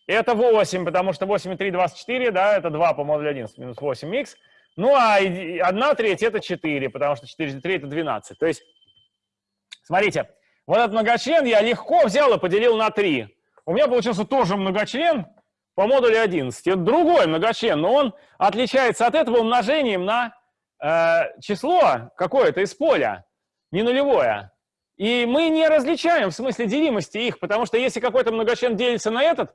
Это 8, потому что 8 и 3 24, да, это 2 по модулю 11, минус 8х. Ну а 1 треть это 4, потому что 4 3 это 12. То есть, смотрите, вот этот многочлен я легко взял и поделил на 3 у меня получился тоже многочлен по модулю 11. Это другой многочлен, но он отличается от этого умножением на э, число какое-то из поля, не нулевое. И мы не различаем в смысле делимости их, потому что если какой-то многочлен делится на этот,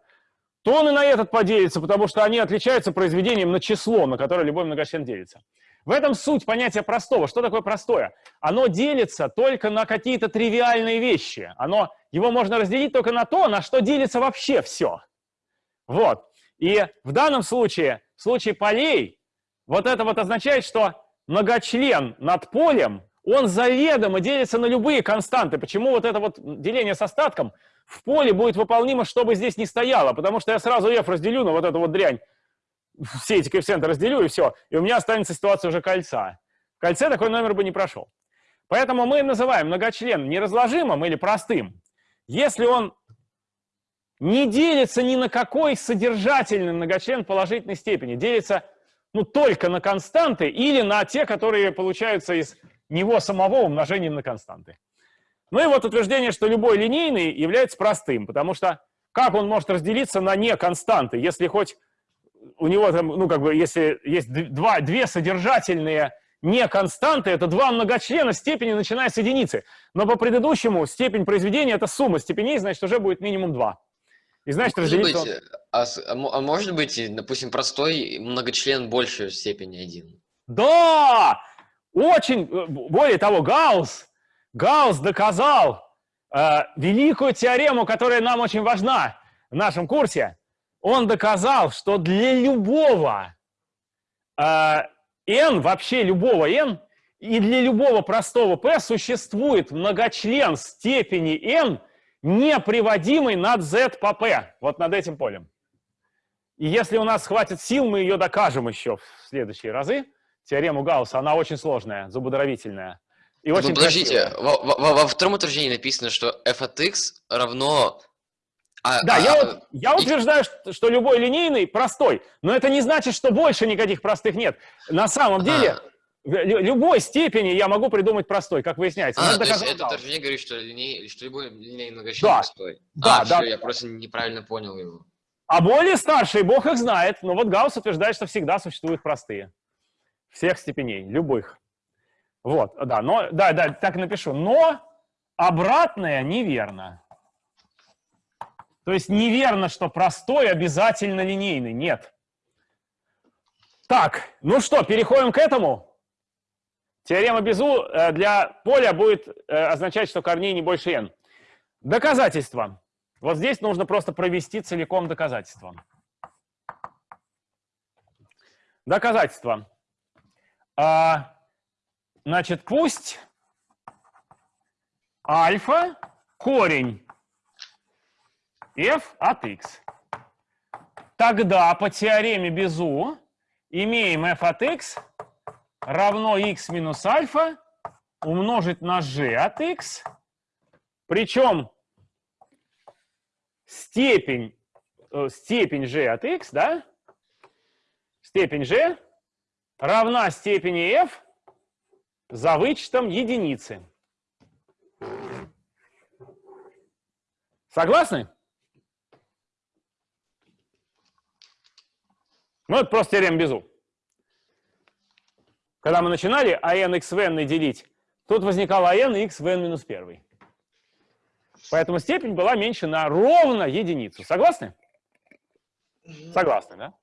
то он и на этот поделится, потому что они отличаются произведением на число, на которое любой многочлен делится. В этом суть понятия простого. Что такое простое? Оно делится только на какие-то тривиальные вещи. Оно, его можно разделить только на то, на что делится вообще все. Вот. И в данном случае, в случае полей, вот это вот означает, что многочлен над полем, он заведомо делится на любые константы. Почему вот это вот деление с остатком в поле будет выполнимо, что бы здесь ни стояло? Потому что я сразу f разделю на вот эту вот дрянь, все эти коэффициенты разделю, и все. И у меня останется ситуация уже кольца. В кольце такой номер бы не прошел. Поэтому мы называем многочлен неразложимым или простым, если он не делится ни на какой содержательный многочлен положительной степени, делится ну, только на константы или на те, которые получаются из него самого умножением на константы. Ну и вот утверждение, что любой линейный является простым, потому что как он может разделиться на неконстанты, если хоть у него там, ну как бы, если есть два, две содержательные неконстанты, это два многочлена степени, начиная с единицы. Но по предыдущему степень произведения – это сумма степеней, значит, уже будет минимум два. И значит, может разделиться... быть, а, а, а может быть, допустим, простой многочлен больше степени один? Да! Очень, э, более того, Гаусс, Гаусс доказал э, великую теорему, которая нам очень важна в нашем курсе. Он доказал, что для любого э, n, вообще любого n, и для любого простого p существует многочлен степени n, не приводимый над z по p, вот над этим полем. И если у нас хватит сил, мы ее докажем еще в следующие разы теорему Гаусса, она очень сложная, зубодробительная. И ну, очень подождите, во, во, во втором утверждении написано, что f от x равно... А, да, а, я, вот, я утверждаю, что, что любой линейный простой, но это не значит, что больше никаких простых нет. На самом деле, а. в любой степени я могу придумать простой, как выясняется. А, то есть это утверждение говорит, что, линей, что любой линейный многочлен да. простой. Да, а, да. Все, я просто неправильно понял его. А более старшие, бог их знает, но вот Гаусс утверждает, что всегда существуют простые всех степеней, любых. Вот, да, но, да, да, так напишу. Но обратное неверно. То есть неверно, что простой обязательно линейный. Нет. Так, ну что, переходим к этому. Теорема Безу э, для поля будет э, означать, что корней не больше n. Доказательство. Вот здесь нужно просто провести целиком доказательство. Доказательство. А, значит, пусть альфа корень f от x. Тогда по теореме Безу имеем f от x равно x минус альфа умножить на g от x. Причем степень, э, степень g от x, да? Степень g равна степени f за вычетом единицы. Согласны? Ну, это просто теорема Безу. Когда мы начинали ан x в n делить, тут возникало ан x в n минус 1. Поэтому степень была меньше на ровно единицу. Согласны? Согласны, да?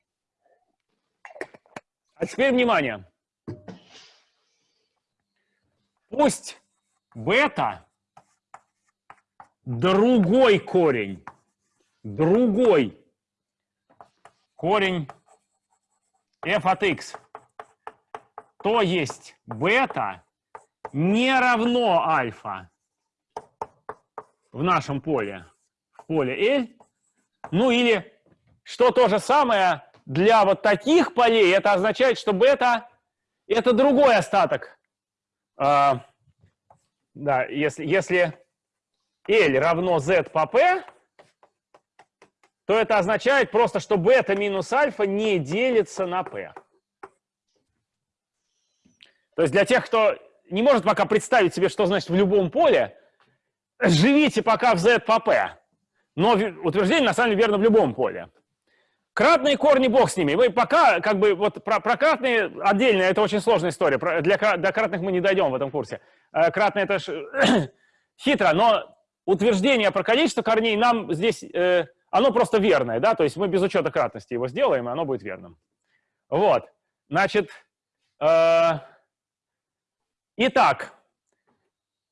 А теперь внимание. Пусть бета другой корень, другой корень f от x, то есть бета не равно альфа в нашем поле, в поле L, ну или что то же самое для вот таких полей это означает, что бета – это другой остаток. А, да, если, если L равно Z по P, то это означает просто, что бета минус альфа не делится на P. То есть для тех, кто не может пока представить себе, что значит в любом поле, живите пока в Z по P. Но утверждение на самом деле верно в любом поле. Кратные корни, бог с ними. Мы пока, как бы, вот про, про кратные отдельно, это очень сложная история. Про, для, до кратных мы не дойдем в этом курсе. Э, кратные это ж, хитро, но утверждение про количество корней нам здесь, э, оно просто верное, да, то есть мы без учета кратности его сделаем, и оно будет верным. Вот, значит, э, итак,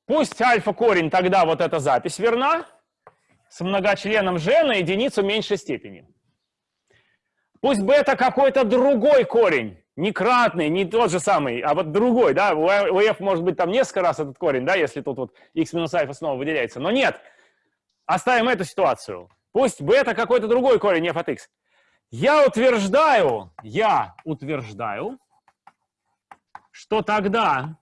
пусть альфа-корень тогда вот эта запись верна, с многочленом g на единицу меньшей степени. Пусть бета какой-то другой корень, не кратный, не тот же самый, а вот другой, да, у f может быть там несколько раз этот корень, да, если тут вот x минус альфа снова выделяется, но нет, оставим эту ситуацию. Пусть бета какой-то другой корень f от x. Я утверждаю, я утверждаю, что тогда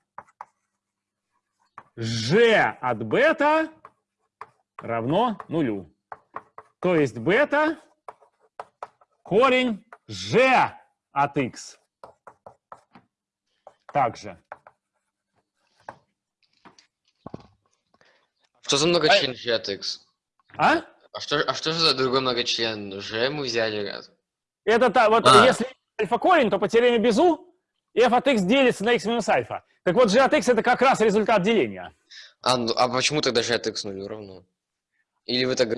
g от бета равно нулю. То есть бета корень g от x. Также. Что за многочлен g от x? А? А что, а что же за другой многочлен? g мы взяли раз. Это та, вот А. если альфа корень, то по теореме Безу f от x делится на x минус альфа. Так вот, g от x это как раз результат деления. А, ну, а почему тогда g от x нулю равно? Или вы так...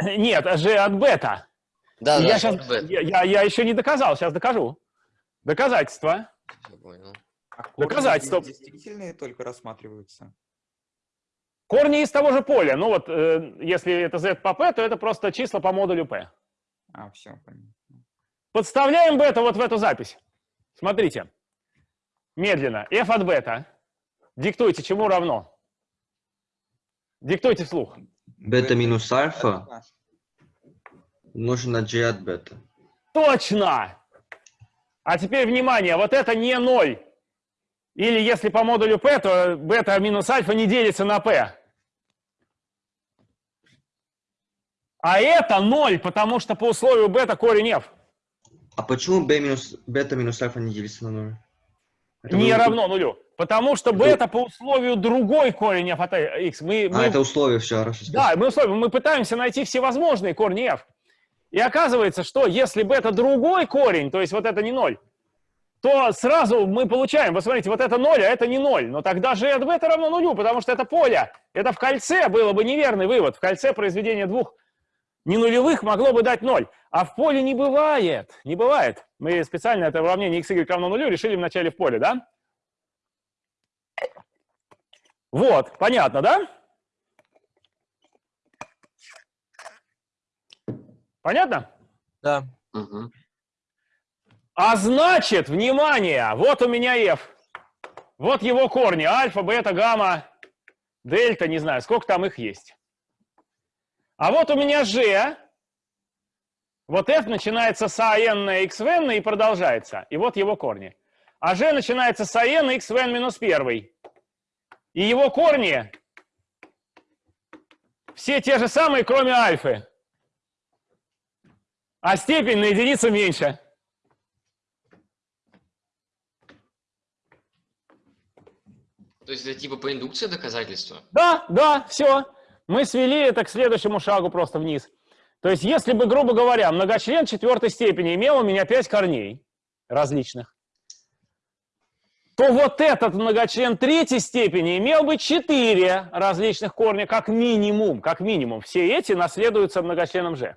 Нет, а g от бета. Да, да, я, бета. я, я, я еще не доказал, сейчас докажу. Доказательства. А здесь действительные только рассматриваются. Корни из того же поля. Ну вот, э, если это z по p, то это просто числа по модулю p. А, все, понятно. Подставляем бета вот в эту запись. Смотрите. Медленно. f от бета. Диктуйте, чему равно. Диктуйте вслух. Бета минус альфа умножить на g от бета. Точно! А теперь внимание, вот это не 0. Или если по модулю p, то бета минус альфа не делится на p. А это 0, потому что по условию бета корень f А почему b минус, бета минус альфа не делится на 0? Это не вы- равно нулю. Потому что бета по условию другой корень f от x. Мы, А, мы- это условие, все, хорошо. Да, мы, условия, мы пытаемся найти всевозможные корни f. И оказывается, что если бета другой корень, то есть вот это не 0, то сразу мы получаем, вы смотрите, вот это 0, а это не 0. Но тогда же от бета равно нулю, потому что это поле. Это в кольце было бы неверный вывод. В кольце произведение двух ненулевых могло бы дать 0. А в поле не бывает. Не бывает. Мы специально это уравнение x, y равно нулю решили вначале в поле, да? Вот, понятно, да? Понятно? Да. Мгм. А значит, внимание, вот у меня f. Вот его корни, альфа, бета, гамма, дельта, не знаю, сколько там их есть. А вот у меня g. Вот f начинается с ан на xn и продолжается. И вот его корни. А g начинается с ан на xn минус 1. И его корни все те же самые, кроме альфы. А степень на единицу меньше. То есть это типа по индукции доказательства? Да, да, все. Мы свели это к следующему шагу просто вниз. То есть, если бы, грубо говоря, многочлен четвертой степени имел у меня 5 корней различных, то вот этот многочлен третьей степени имел бы 4 различных корня как минимум. Как минимум. Все эти наследуются многочленом g.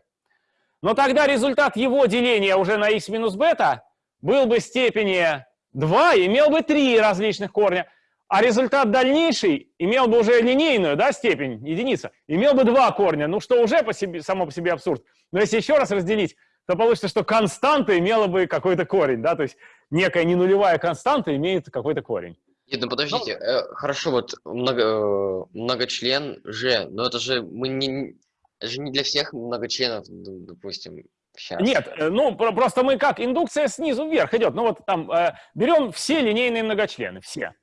Но тогда результат его деления уже на x минус бета был бы степени 2, имел бы 3 различных корня. А результат дальнейший имел бы уже линейную да, степень, единица, имел бы два корня, ну что уже по себе, само по себе абсурд. Но если еще раз разделить, то получится, что константа имела бы какой-то корень, да, то есть некая ненулевая константа имеет какой-то корень. Нет, ну подождите, э, хорошо, вот много, э, многочлен G, но это же мы не, это же не для всех многочленов, допустим, сейчас. Нет, э, ну про- просто мы как, индукция снизу вверх идет, ну вот там э, берем все линейные многочлены, все.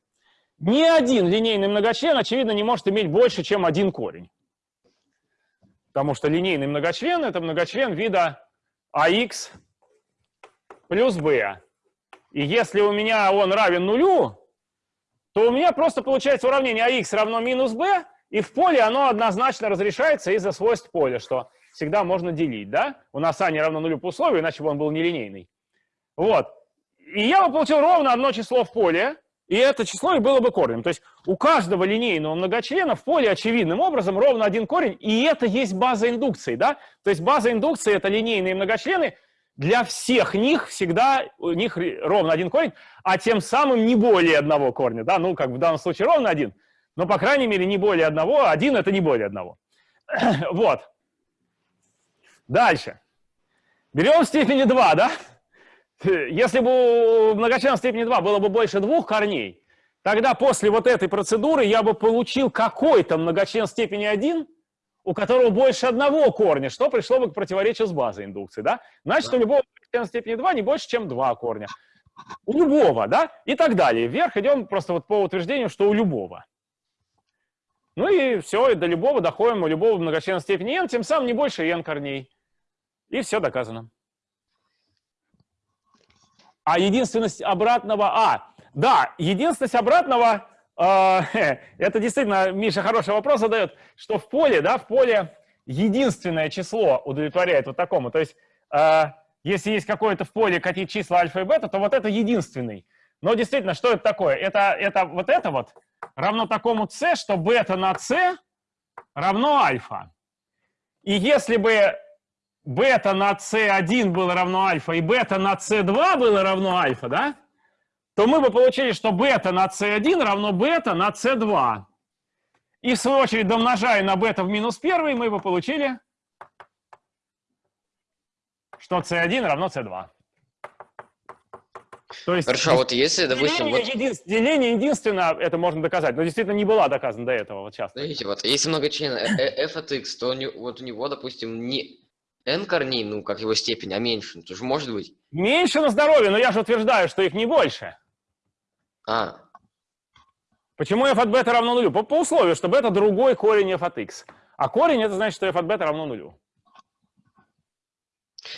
Ни один линейный многочлен, очевидно, не может иметь больше, чем один корень. Потому что линейный многочлен – это многочлен вида ax плюс b. И если у меня он равен нулю, то у меня просто получается уравнение ax равно минус b, и в поле оно однозначно разрешается из-за свойств поля, что всегда можно делить, да? У нас а не равно нулю по условию, иначе бы он был нелинейный. Вот. И я бы получил ровно одно число в поле, и это число и было бы корнем. То есть у каждого линейного многочлена в поле очевидным образом ровно один корень, и это есть база индукции, да? То есть база индукции — это линейные многочлены, для всех них всегда у них ровно один корень, а тем самым не более одного корня, да? Ну, как в данном случае ровно один, но, по крайней мере, не более одного, один — это не более одного. вот. Дальше. Берем степени 2, да? Если бы у многочлена степени 2 было бы больше двух корней, тогда после вот этой процедуры я бы получил какой-то многочлен степени 1, у которого больше одного корня, что пришло бы к противоречию с базой индукции, да? Значит, да. у любого многочлена степени 2 не больше, чем два корня. У любого, да? И так далее. Вверх идем просто вот по утверждению, что у любого. Ну и все, и до любого доходим, у любого многочлена степени n, тем самым не больше n корней. И все доказано. А единственность обратного... А, да, единственность обратного... Э, это действительно, Миша хороший вопрос задает, что в поле, да, в поле единственное число удовлетворяет вот такому. То есть, э, если есть какое-то в поле какие числа альфа и бета, то вот это единственный. Но действительно, что это такое? Это, это вот это вот равно такому c, что бета на c равно альфа. И если бы бета на c1 было равно альфа и бета на c2 было равно альфа, да, то мы бы получили, что бета на c1 равно бета на c2. И в свою очередь, домножая на бета в минус 1, мы бы получили, что c1 равно c2. То есть, Хорошо, а вот если, допустим... Деление, вот... един... деление единственно, это можно доказать, но действительно не была доказана до этого, вот часто. Смотрите, вот если много члена э, э, f от x, то вот у него, допустим, не n корней, ну, как его степень, а меньше. Ну, тоже может быть. Меньше на здоровье, но я же утверждаю, что их не больше. А. Почему f от бета равно нулю? По, по условию, чтобы это другой корень f от x. А корень это значит, что f от бета равно нулю.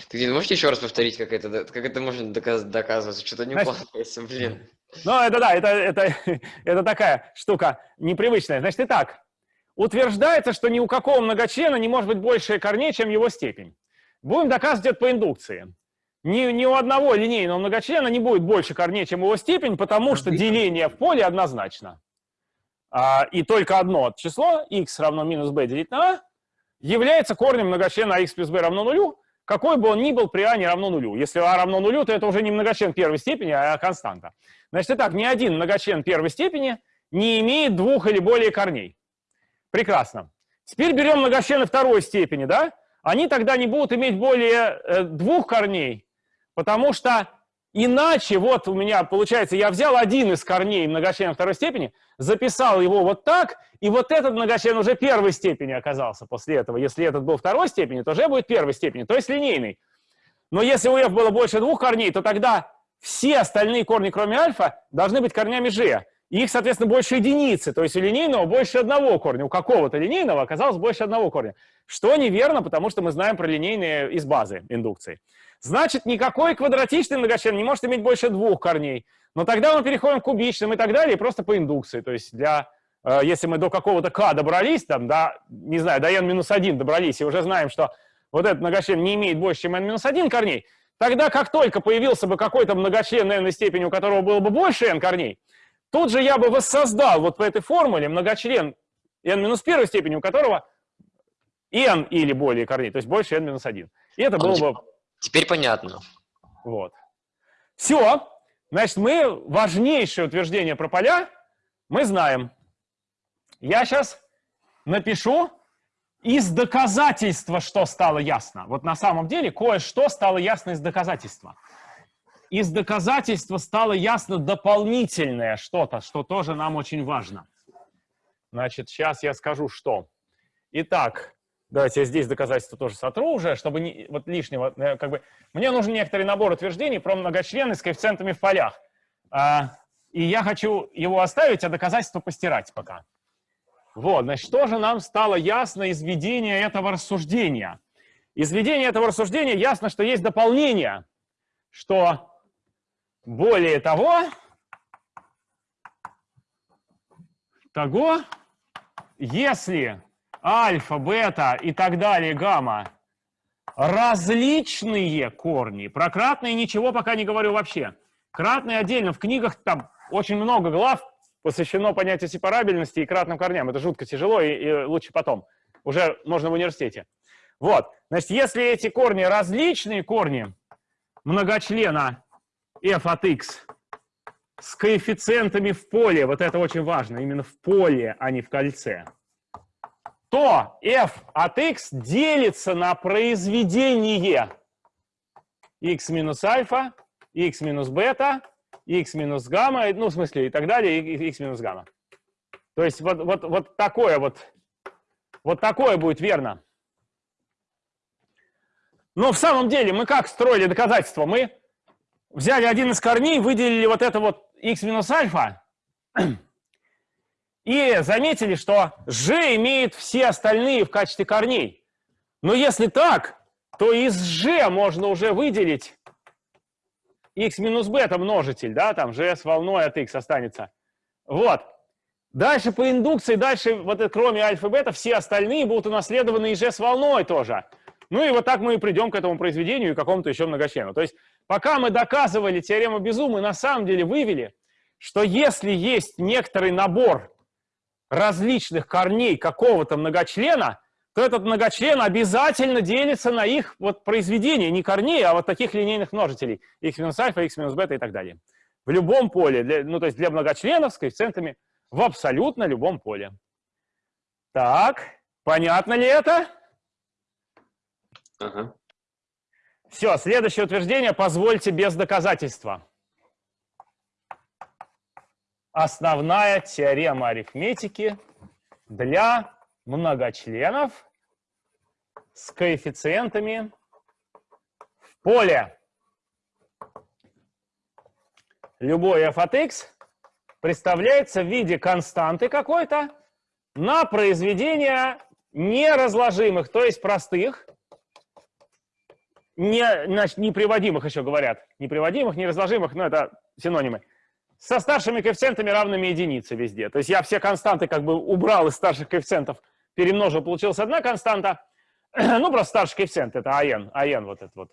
Ты не можете еще раз повторить, как это, как это можно доказ, доказывать? Что-то не укладывается, блин. Ну, это да, это, это, это такая штука непривычная. Значит, итак, утверждается, что ни у какого многочлена не может быть больше корней, чем его степень. Будем доказывать это по индукции. Ни, ни у одного линейного многочлена не будет больше корней, чем его степень, потому что деление в поле однозначно. А, и только одно число, x равно минус b делить на a, является корнем многочлена x плюс b равно нулю, какой бы он ни был при а не равно нулю. Если а равно нулю, то это уже не многочлен первой степени, а константа. Значит, итак, ни один многочлен первой степени не имеет двух или более корней. Прекрасно. Теперь берем многочлены второй степени, да? Они тогда не будут иметь более э, двух корней, потому что иначе, вот у меня получается, я взял один из корней многочлена второй степени, записал его вот так, и вот этот многочлен уже первой степени оказался после этого. Если этот был второй степени, то уже будет первой степени, то есть линейный. Но если у f было больше двух корней, то тогда все остальные корни, кроме альфа, должны быть корнями g их, соответственно, больше единицы, то есть у линейного больше одного корня, у какого-то линейного оказалось больше одного корня. Что неверно, потому что мы знаем про линейные из базы индукции. Значит, никакой квадратичный многочлен не может иметь больше двух корней. Но тогда мы переходим к кубичным и так далее, просто по индукции. То есть для, э, если мы до какого-то k добрались, там, да, не знаю, до n-1 добрались, и уже знаем, что вот этот многочлен не имеет больше, чем n-1 корней, тогда как только появился бы какой-то многочлен n степени, у которого было бы больше n корней, Тут же я бы воссоздал вот по этой формуле многочлен n минус первой степени, у которого n или более корней, то есть больше n минус 1. И это было бы... Теперь понятно. Вот. Все. Значит, мы важнейшее утверждение про поля мы знаем. Я сейчас напишу из доказательства, что стало ясно. Вот на самом деле кое-что стало ясно из доказательства из доказательства стало ясно дополнительное что-то, что тоже нам очень важно. Значит, сейчас я скажу, что. Итак, давайте я здесь доказательство тоже сотру уже, чтобы не, вот лишнего, э, как бы, мне нужен некоторый набор утверждений про многочлены с коэффициентами в полях. А, и я хочу его оставить, а доказательство постирать пока. Вот, значит, что же нам стало ясно из введения этого рассуждения? Из введения этого рассуждения ясно, что есть дополнение, что более того, того, если альфа, бета и так далее, гамма различные корни. Про кратные ничего пока не говорю вообще. Кратные отдельно. В книгах там очень много глав посвящено понятию сепарабельности и кратным корням. Это жутко тяжело и, и лучше потом. Уже можно в университете. Вот. Значит, если эти корни различные корни многочлена f от x с коэффициентами в поле, вот это очень важно, именно в поле, а не в кольце, то f от x делится на произведение x минус альфа, x минус бета, x минус гамма, ну, в смысле, и так далее, x минус гамма. То есть вот, вот, вот такое вот, вот такое будет верно. Но в самом деле мы как строили доказательство? Мы взяли один из корней, выделили вот это вот x минус альфа, и заметили, что g имеет все остальные в качестве корней. Но если так, то из g можно уже выделить x минус бета множитель, да, там g с волной от x останется. Вот. Дальше по индукции, дальше, вот кроме альфа и бета, все остальные будут унаследованы и g с волной тоже. Ну и вот так мы и придем к этому произведению и какому-то еще многочлену. То есть пока мы доказывали теорему Безу, мы на самом деле вывели, что если есть некоторый набор различных корней какого-то многочлена, то этот многочлен обязательно делится на их вот произведение, не корней, а вот таких линейных множителей, x минус альфа, x минус бета и так далее. В любом поле, для, ну то есть для многочленов с коэффициентами в абсолютно любом поле. Так, понятно ли это? Ага. Все, следующее утверждение позвольте без доказательства. Основная теорема арифметики для многочленов с коэффициентами в поле. Любой f от x представляется в виде константы какой-то на произведение неразложимых, то есть простых, не, значит, неприводимых еще говорят, неприводимых, неразложимых, но это синонимы, со старшими коэффициентами равными единице везде. То есть я все константы как бы убрал из старших коэффициентов, перемножил, получилась одна константа, ну, просто старший коэффициент, это АН, АН вот это вот.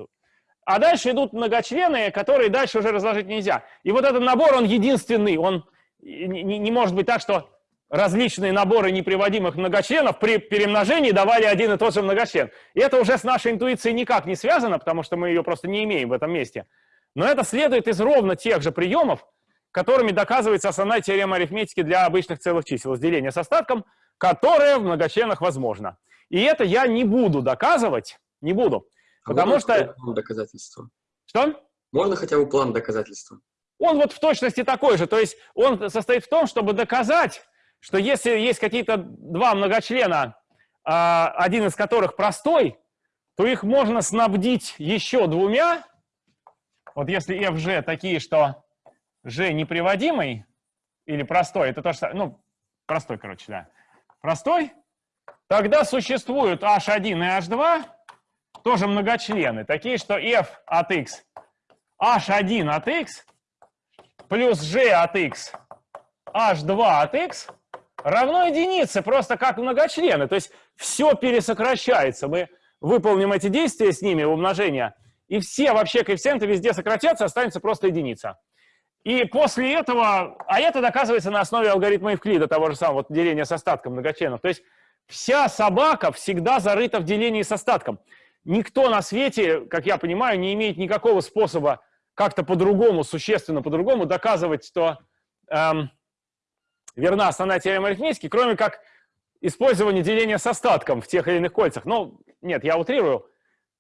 А дальше идут многочлены, которые дальше уже разложить нельзя. И вот этот набор, он единственный, он не, не может быть так, что различные наборы неприводимых многочленов при перемножении давали один и тот же многочлен. И это уже с нашей интуицией никак не связано, потому что мы ее просто не имеем в этом месте. Но это следует из ровно тех же приемов, которыми доказывается основная теорема арифметики для обычных целых чисел, разделение с остатком, которое в многочленах возможно. И это я не буду доказывать, не буду, А потому что... доказательства? Что? Можно хотя бы план доказательства? Он вот в точности такой же, то есть он состоит в том, чтобы доказать, что если есть какие-то два многочлена, а, один из которых простой, то их можно снабдить еще двумя. Вот если FG такие, что G неприводимый или простой, это то, что... Ну, простой, короче, да. Простой. Тогда существуют H1 и H2, тоже многочлены, такие, что F от X, H1 от X плюс G от X, H2 от X равно единице, просто как многочлены. То есть все пересокращается. Мы выполним эти действия с ними, умножения, и все вообще коэффициенты везде сократятся, останется просто единица. И после этого, а это доказывается на основе алгоритма Евклида, того же самого, вот деления с остатком многочленов. То есть вся собака всегда зарыта в делении с остатком. Никто на свете, как я понимаю, не имеет никакого способа как-то по-другому, существенно по-другому доказывать, что эм, верна основная теорема арифметики, кроме как использование деления с остатком в тех или иных кольцах. Ну, нет, я утрирую,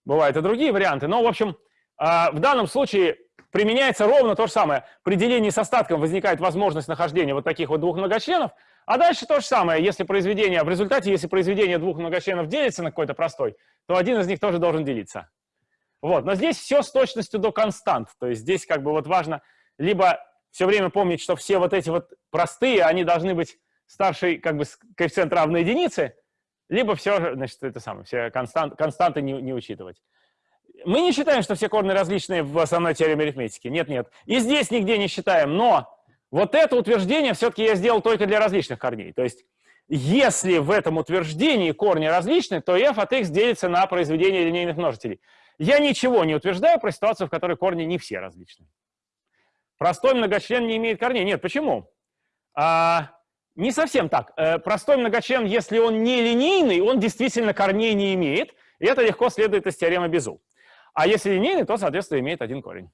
бывают и другие варианты, но, в общем, э, в данном случае применяется ровно то же самое. При делении с остатком возникает возможность нахождения вот таких вот двух многочленов, а дальше то же самое. Если произведение, в результате, если произведение двух многочленов делится на какой-то простой, то один из них тоже должен делиться. Вот, но здесь все с точностью до констант. То есть здесь как бы вот важно либо все время помнить, что все вот эти вот простые, они должны быть старший как бы коэффициент равной единице, либо все, значит, это самое, все констант, константы не, не учитывать. Мы не считаем, что все корни различные в основной теореме арифметики. Нет, нет. И здесь нигде не считаем. Но вот это утверждение все-таки я сделал только для различных корней. То есть если в этом утверждении корни различны, то f от x делится на произведение линейных множителей. Я ничего не утверждаю про ситуацию, в которой корни не все различны. Простой многочлен не имеет корней. Нет, почему? А, не совсем так. Э, простой многочлен, если он не линейный, он действительно корней не имеет. И это легко следует из теоремы Безу. А если линейный, то, соответственно, имеет один корень.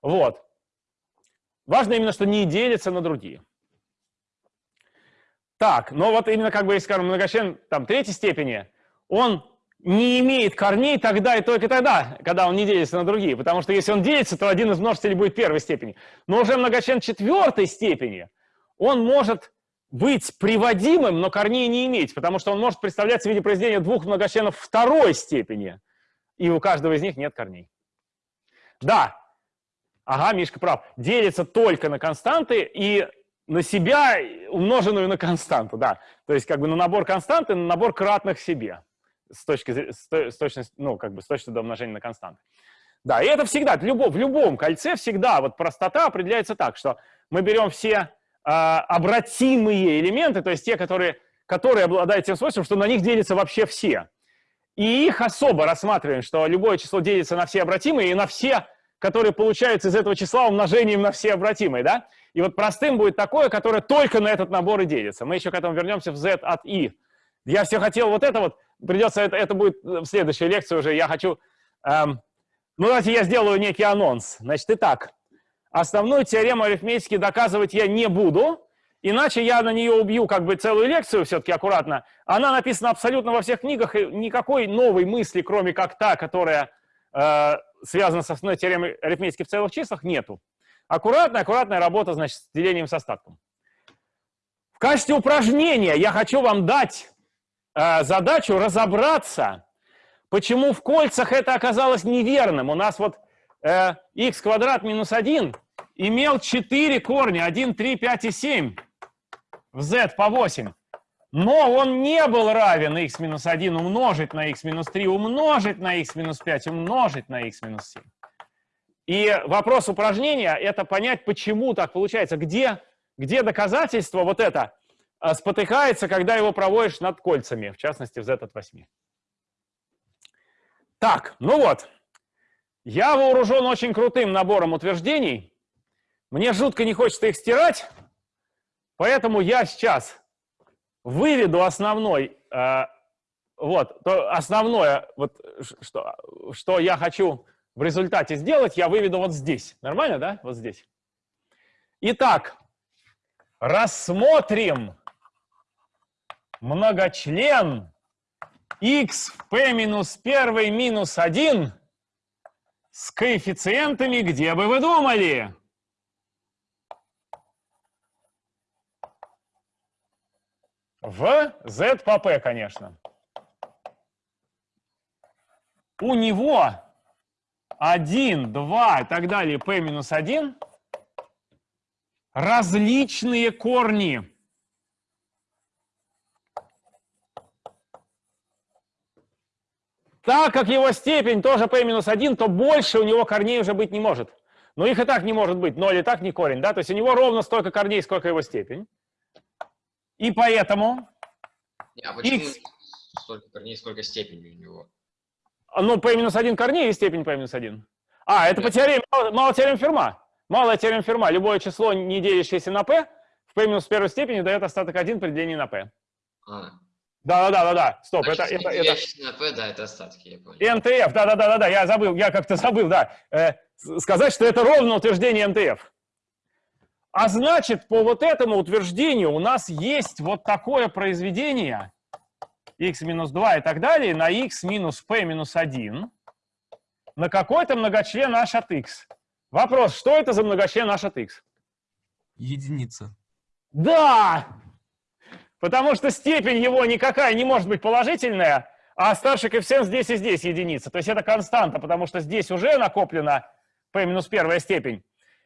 Вот. Важно именно, что не делится на другие. Так, но вот именно как бы, если, скажем, многочлен там, третьей степени, он не имеет корней тогда и только тогда, когда он не делится на другие. Потому что если он делится, то один из множителей будет первой степени. Но уже многочлен четвертой степени, он может быть приводимым, но корней не иметь, потому что он может представляться в виде произведения двух многочленов второй степени, и у каждого из них нет корней. Да, ага, Мишка прав, делится только на константы и на себя, умноженную на константу, да. То есть как бы на набор константы, на набор кратных себе с точки, с, точности, ну, как бы с точки до умножения на константы. Да, и это всегда, в любом, в любом кольце всегда вот простота определяется так, что мы берем все а, обратимые элементы, то есть те, которые, которые обладают тем свойством, что на них делятся вообще все. И их особо рассматриваем, что любое число делится на все обратимые и на все, которые получаются из этого числа умножением на все обратимые, да? И вот простым будет такое, которое только на этот набор и делится. Мы еще к этому вернемся в z от i. Я все хотел вот это вот, придется, это, это будет в следующей лекции уже, я хочу... Эм, ну, давайте я сделаю некий анонс. Значит, итак, Основную теорему арифметики доказывать я не буду, иначе я на нее убью как бы целую лекцию все-таки аккуратно. Она написана абсолютно во всех книгах, и никакой новой мысли, кроме как та, которая э, связана с основной теоремой арифметики в целых числах, нету. Аккуратная, аккуратная работа, значит, с делением с остатком. В качестве упражнения я хочу вам дать э, задачу разобраться, почему в кольцах это оказалось неверным. У нас вот э, x квадрат минус 1 имел 4 корня, 1, 3, 5 и 7 в z по 8. Но он не был равен x минус 1 умножить на x минус 3, умножить на x минус 5, умножить на x минус 7. И вопрос упражнения – это понять, почему так получается, где, где доказательство вот это э, спотыкается, когда его проводишь над кольцами, в частности, в z от 8. Так, ну вот. Я вооружен очень крутым набором утверждений. Мне жутко не хочется их стирать, поэтому я сейчас выведу основной, э, вот, то основное, вот, что, что я хочу в результате сделать, я выведу вот здесь. Нормально, да? Вот здесь. Итак, рассмотрим многочлен x в p минус 1 минус 1 с коэффициентами, где бы вы думали? В z по p, конечно. У него 1, 2 и так далее, p минус 1 различные корни. Так как его степень тоже p-1, то больше у него корней уже быть не может. Но их и так не может быть, 0 и так не корень, да? То есть у него ровно столько корней, сколько его степень. И поэтому... А почему X... столько корней, сколько степени у него? Ну, p-1 корней и степень p-1. А, это по теореме, мало, мало теорем Ферма. Малая теорема Ферма. Любое число, не делящееся на p, в p-1 степени дает остаток 1 при делении на p. А. Да, да, да, да, да. Стоп, Значит, это, это, это. На P, да, это остатки, я понял. МТФ, да, да, да, да, да, я забыл, я как-то забыл, да. Э, сказать, что это ровно утверждение МТФ. А значит, по вот этому утверждению у нас есть вот такое произведение x минус 2 и так далее на x минус p минус 1 на какой-то многочлен h от x. Вопрос, что это за многочлен h от x? Единица. Да! Потому что степень его никакая не может быть положительная, а старший коэффициент здесь и здесь единица. То есть это константа, потому что здесь уже накоплена p минус первая степень.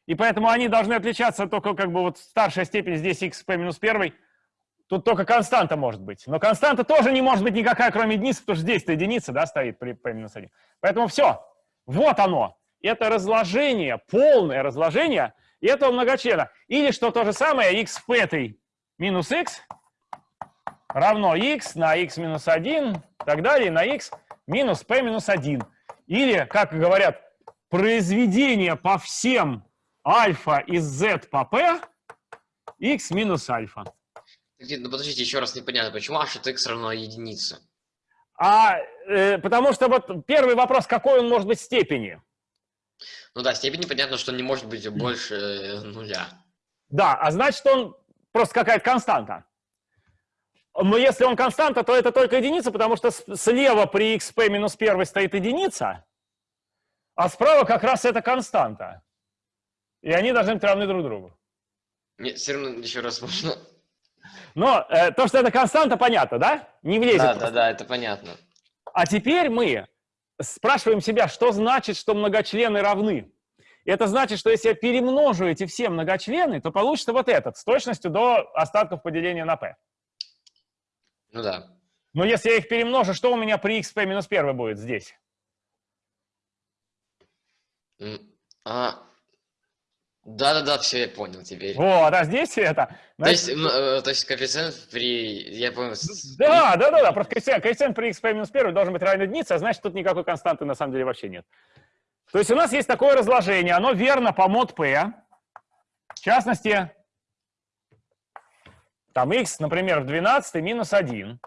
И поэтому они должны отличаться только как бы вот старшая степень здесь x p минус первый. Тут только константа может быть. Но константа тоже не может быть никакая, кроме единицы, потому что здесь-то единица да, стоит при p минус 1. Поэтому все. Вот оно. Это разложение, полное разложение этого многочлена. Или что то же самое, x p минус x равно x на x минус 1 и так далее на x минус p минус 1. Или, как говорят, произведение по всем альфа из z по p x минус альфа. Ну подождите, еще раз непонятно, почему h от x равно единице? А, э, потому что вот первый вопрос, какой он может быть степени? Ну да, степень понятно, что не может быть больше э, нуля. Да, а значит он просто какая-то константа. Но если он константа, то это только единица, потому что слева при xp минус 1 стоит единица, а справа как раз это константа. И они должны быть равны друг другу. Нет, все равно еще раз можно. Но э, то, что это константа, понятно, да? Не влезет. Да, просто. да, да, это понятно. А теперь мы спрашиваем себя, что значит, что многочлены равны. Это значит, что если я перемножу эти все многочлены, то получится вот этот с точностью до остатков поделения на p. Ну да. Но если я их перемножу, что у меня при xp минус 1 будет здесь? А, да-да-да, все, я понял теперь. Вот, а здесь это... То значит, есть, м, э, то есть коэффициент при... Я понял. Да, да, да, да, просто коэффициент, коэффициент при xp минус 1 должен быть равен единице, а значит, тут никакой константы на самом деле вообще нет. То есть у нас есть такое разложение, оно верно по мод p. В частности, там x, например, в 12 минус 1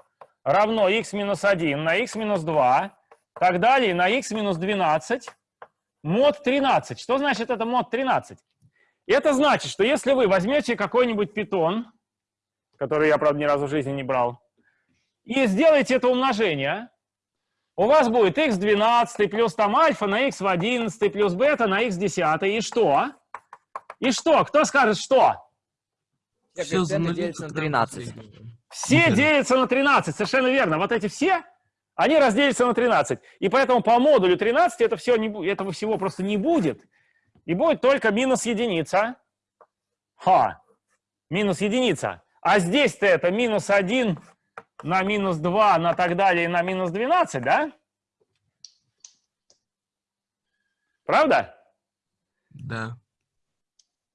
равно x минус 1 на x минус 2, так далее, на x минус 12 мод 13. Что значит это мод 13? Это значит, что если вы возьмете какой-нибудь питон, который я, правда, ни разу в жизни не брал, и сделаете это умножение, у вас будет x12 плюс там альфа на x в 11 плюс бета на x 10. И что? И что? Кто скажет что? Все делятся на когда 13. последний. Все делятся на 13, совершенно верно. Вот эти все, они разделятся на 13. И поэтому по модулю 13 это все не, этого всего просто не будет. И будет только минус единица. Ха, минус единица. А здесь-то это минус 1 на минус 2 на так далее на минус 12, да? Правда? Да.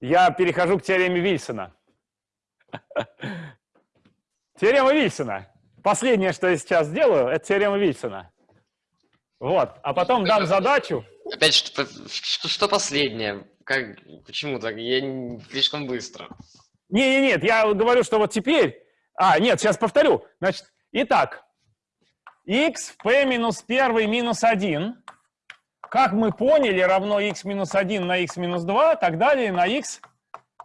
Я перехожу к теореме Вильсона. Теорема Вильсона. Последнее, что я сейчас сделаю, это теорема Вильсона. Вот. А потом дам задачу. Опять, что, что, последнее? Как, почему так? Я слишком быстро. Не, не, нет, я говорю, что вот теперь... А, нет, сейчас повторю. Значит, итак, x в p минус 1 минус 1, как мы поняли, равно x минус 1 на x минус 2, так далее на x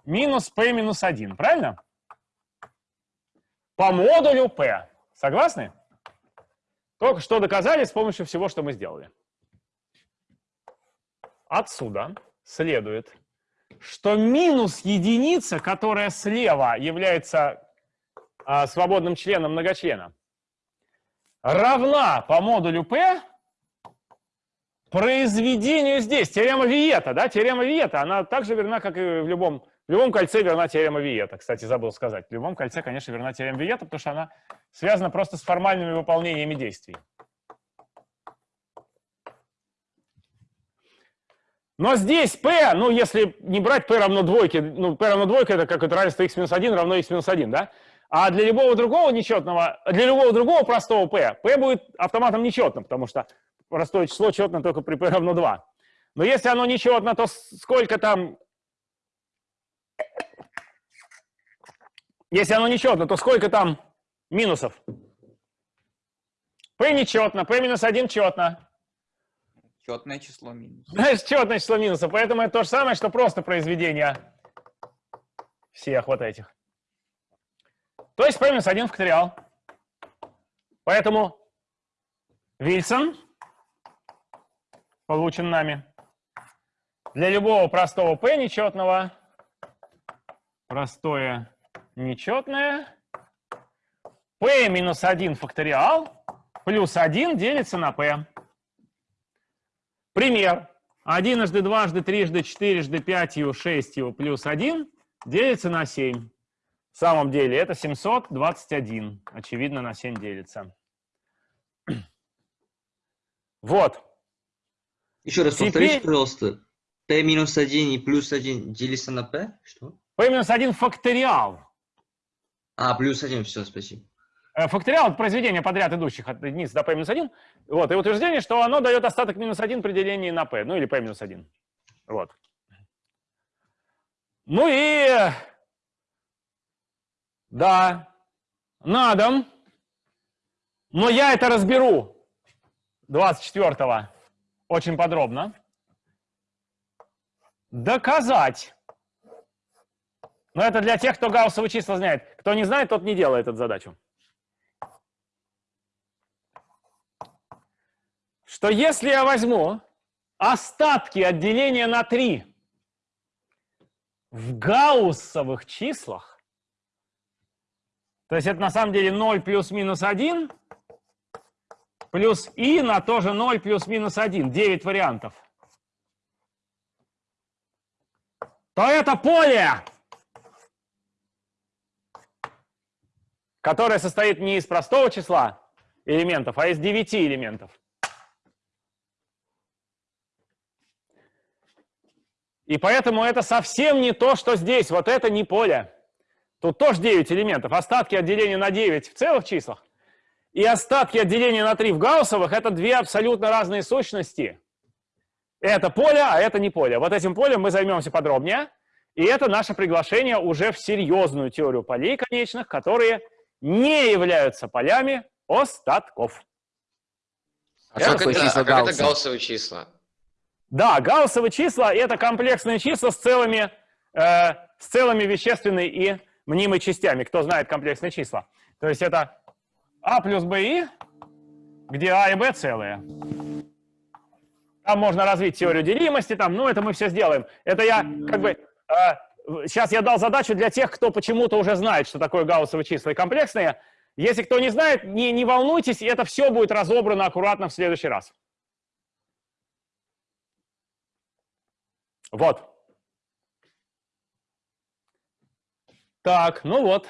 минус p минус 1. Правильно? По модулю p. Согласны? Только что доказали с помощью всего, что мы сделали. Отсюда следует, что минус единица, которая слева является а, свободным членом многочлена, равна по модулю P произведению здесь. Теорема Виета, да, теорема Виета, она также верна, как и в любом, в любом кольце верна теорема Виета. Кстати, забыл сказать. В любом кольце, конечно, верна теорема Виета, потому что она связана просто с формальными выполнениями действий. Но здесь p, ну, если не брать p равно двойке, ну, p равно двойке, это как это равенство x минус 1 равно x минус 1, да? А для любого другого нечетного, для любого другого простого p, p будет автоматом нечетным, потому что простое число четно только при p равно 2. Но если оно нечетно, то сколько там... Если оно нечетно, то сколько там минусов? p нечетно, p минус 1 четно. Четное число минус. Знаешь, четное число минусов, поэтому это то же самое, что просто произведение всех вот этих. То есть p минус 1 факториал. Поэтому Вильсон получен нами для любого простого p нечетного, простое нечетное, p минус 1 факториал плюс 1 делится на p. Пример. Одиножды, дважды, трижды, четырежды, пятью, шестью плюс 1 делится на 7. В самом деле это 721. Очевидно, на 7 делится. Вот. Еще раз Теперь- повторите, пожалуйста. P минус 1 и плюс 1 делится на P? Что? P минус 1 факториал. А, плюс 1, все, спасибо. Э, Факториал — это произведение подряд идущих от единицы до p минус 1. Вот, и утверждение, что оно дает остаток минус 1 при делении на p, ну или p минус 1. Вот. Ну и... Да, на дом. Но я это разберу 24-го очень подробно. Доказать. Но это для тех, кто гауссовые числа знает. Кто не знает, тот не делает эту задачу. Что если я возьму остатки от деления на 3 в гауссовых числах, то есть это на самом деле 0 плюс-минус 1, плюс и на тоже 0 плюс-минус 1, 9 вариантов, то это поле, которое состоит не из простого числа элементов, а из 9 элементов. И поэтому это совсем не то, что здесь. Вот это не поле. Тут тоже 9 элементов. Остатки от деления на 9 в целых числах и остатки от деления на 3 в гауссовых – это две абсолютно разные сущности. Это поле, а это не поле. Вот этим полем мы займемся подробнее. И это наше приглашение уже в серьезную теорию полей конечных, которые не являются полями остатков. А Что как такое это, а как это гауссовые числа? Да, гауссовые числа – это комплексные числа с целыми, э, с целыми вещественной и мнимой частями. Кто знает комплексные числа? То есть это а плюс БИ, где А и Б целые. Там можно развить теорию делимости, там, ну, это мы все сделаем. Это я, как бы, э, сейчас я дал задачу для тех, кто почему-то уже знает, что такое гауссовые числа и комплексные. Если кто не знает, не, не волнуйтесь, это все будет разобрано аккуратно в следующий раз. Вот. Так, ну вот.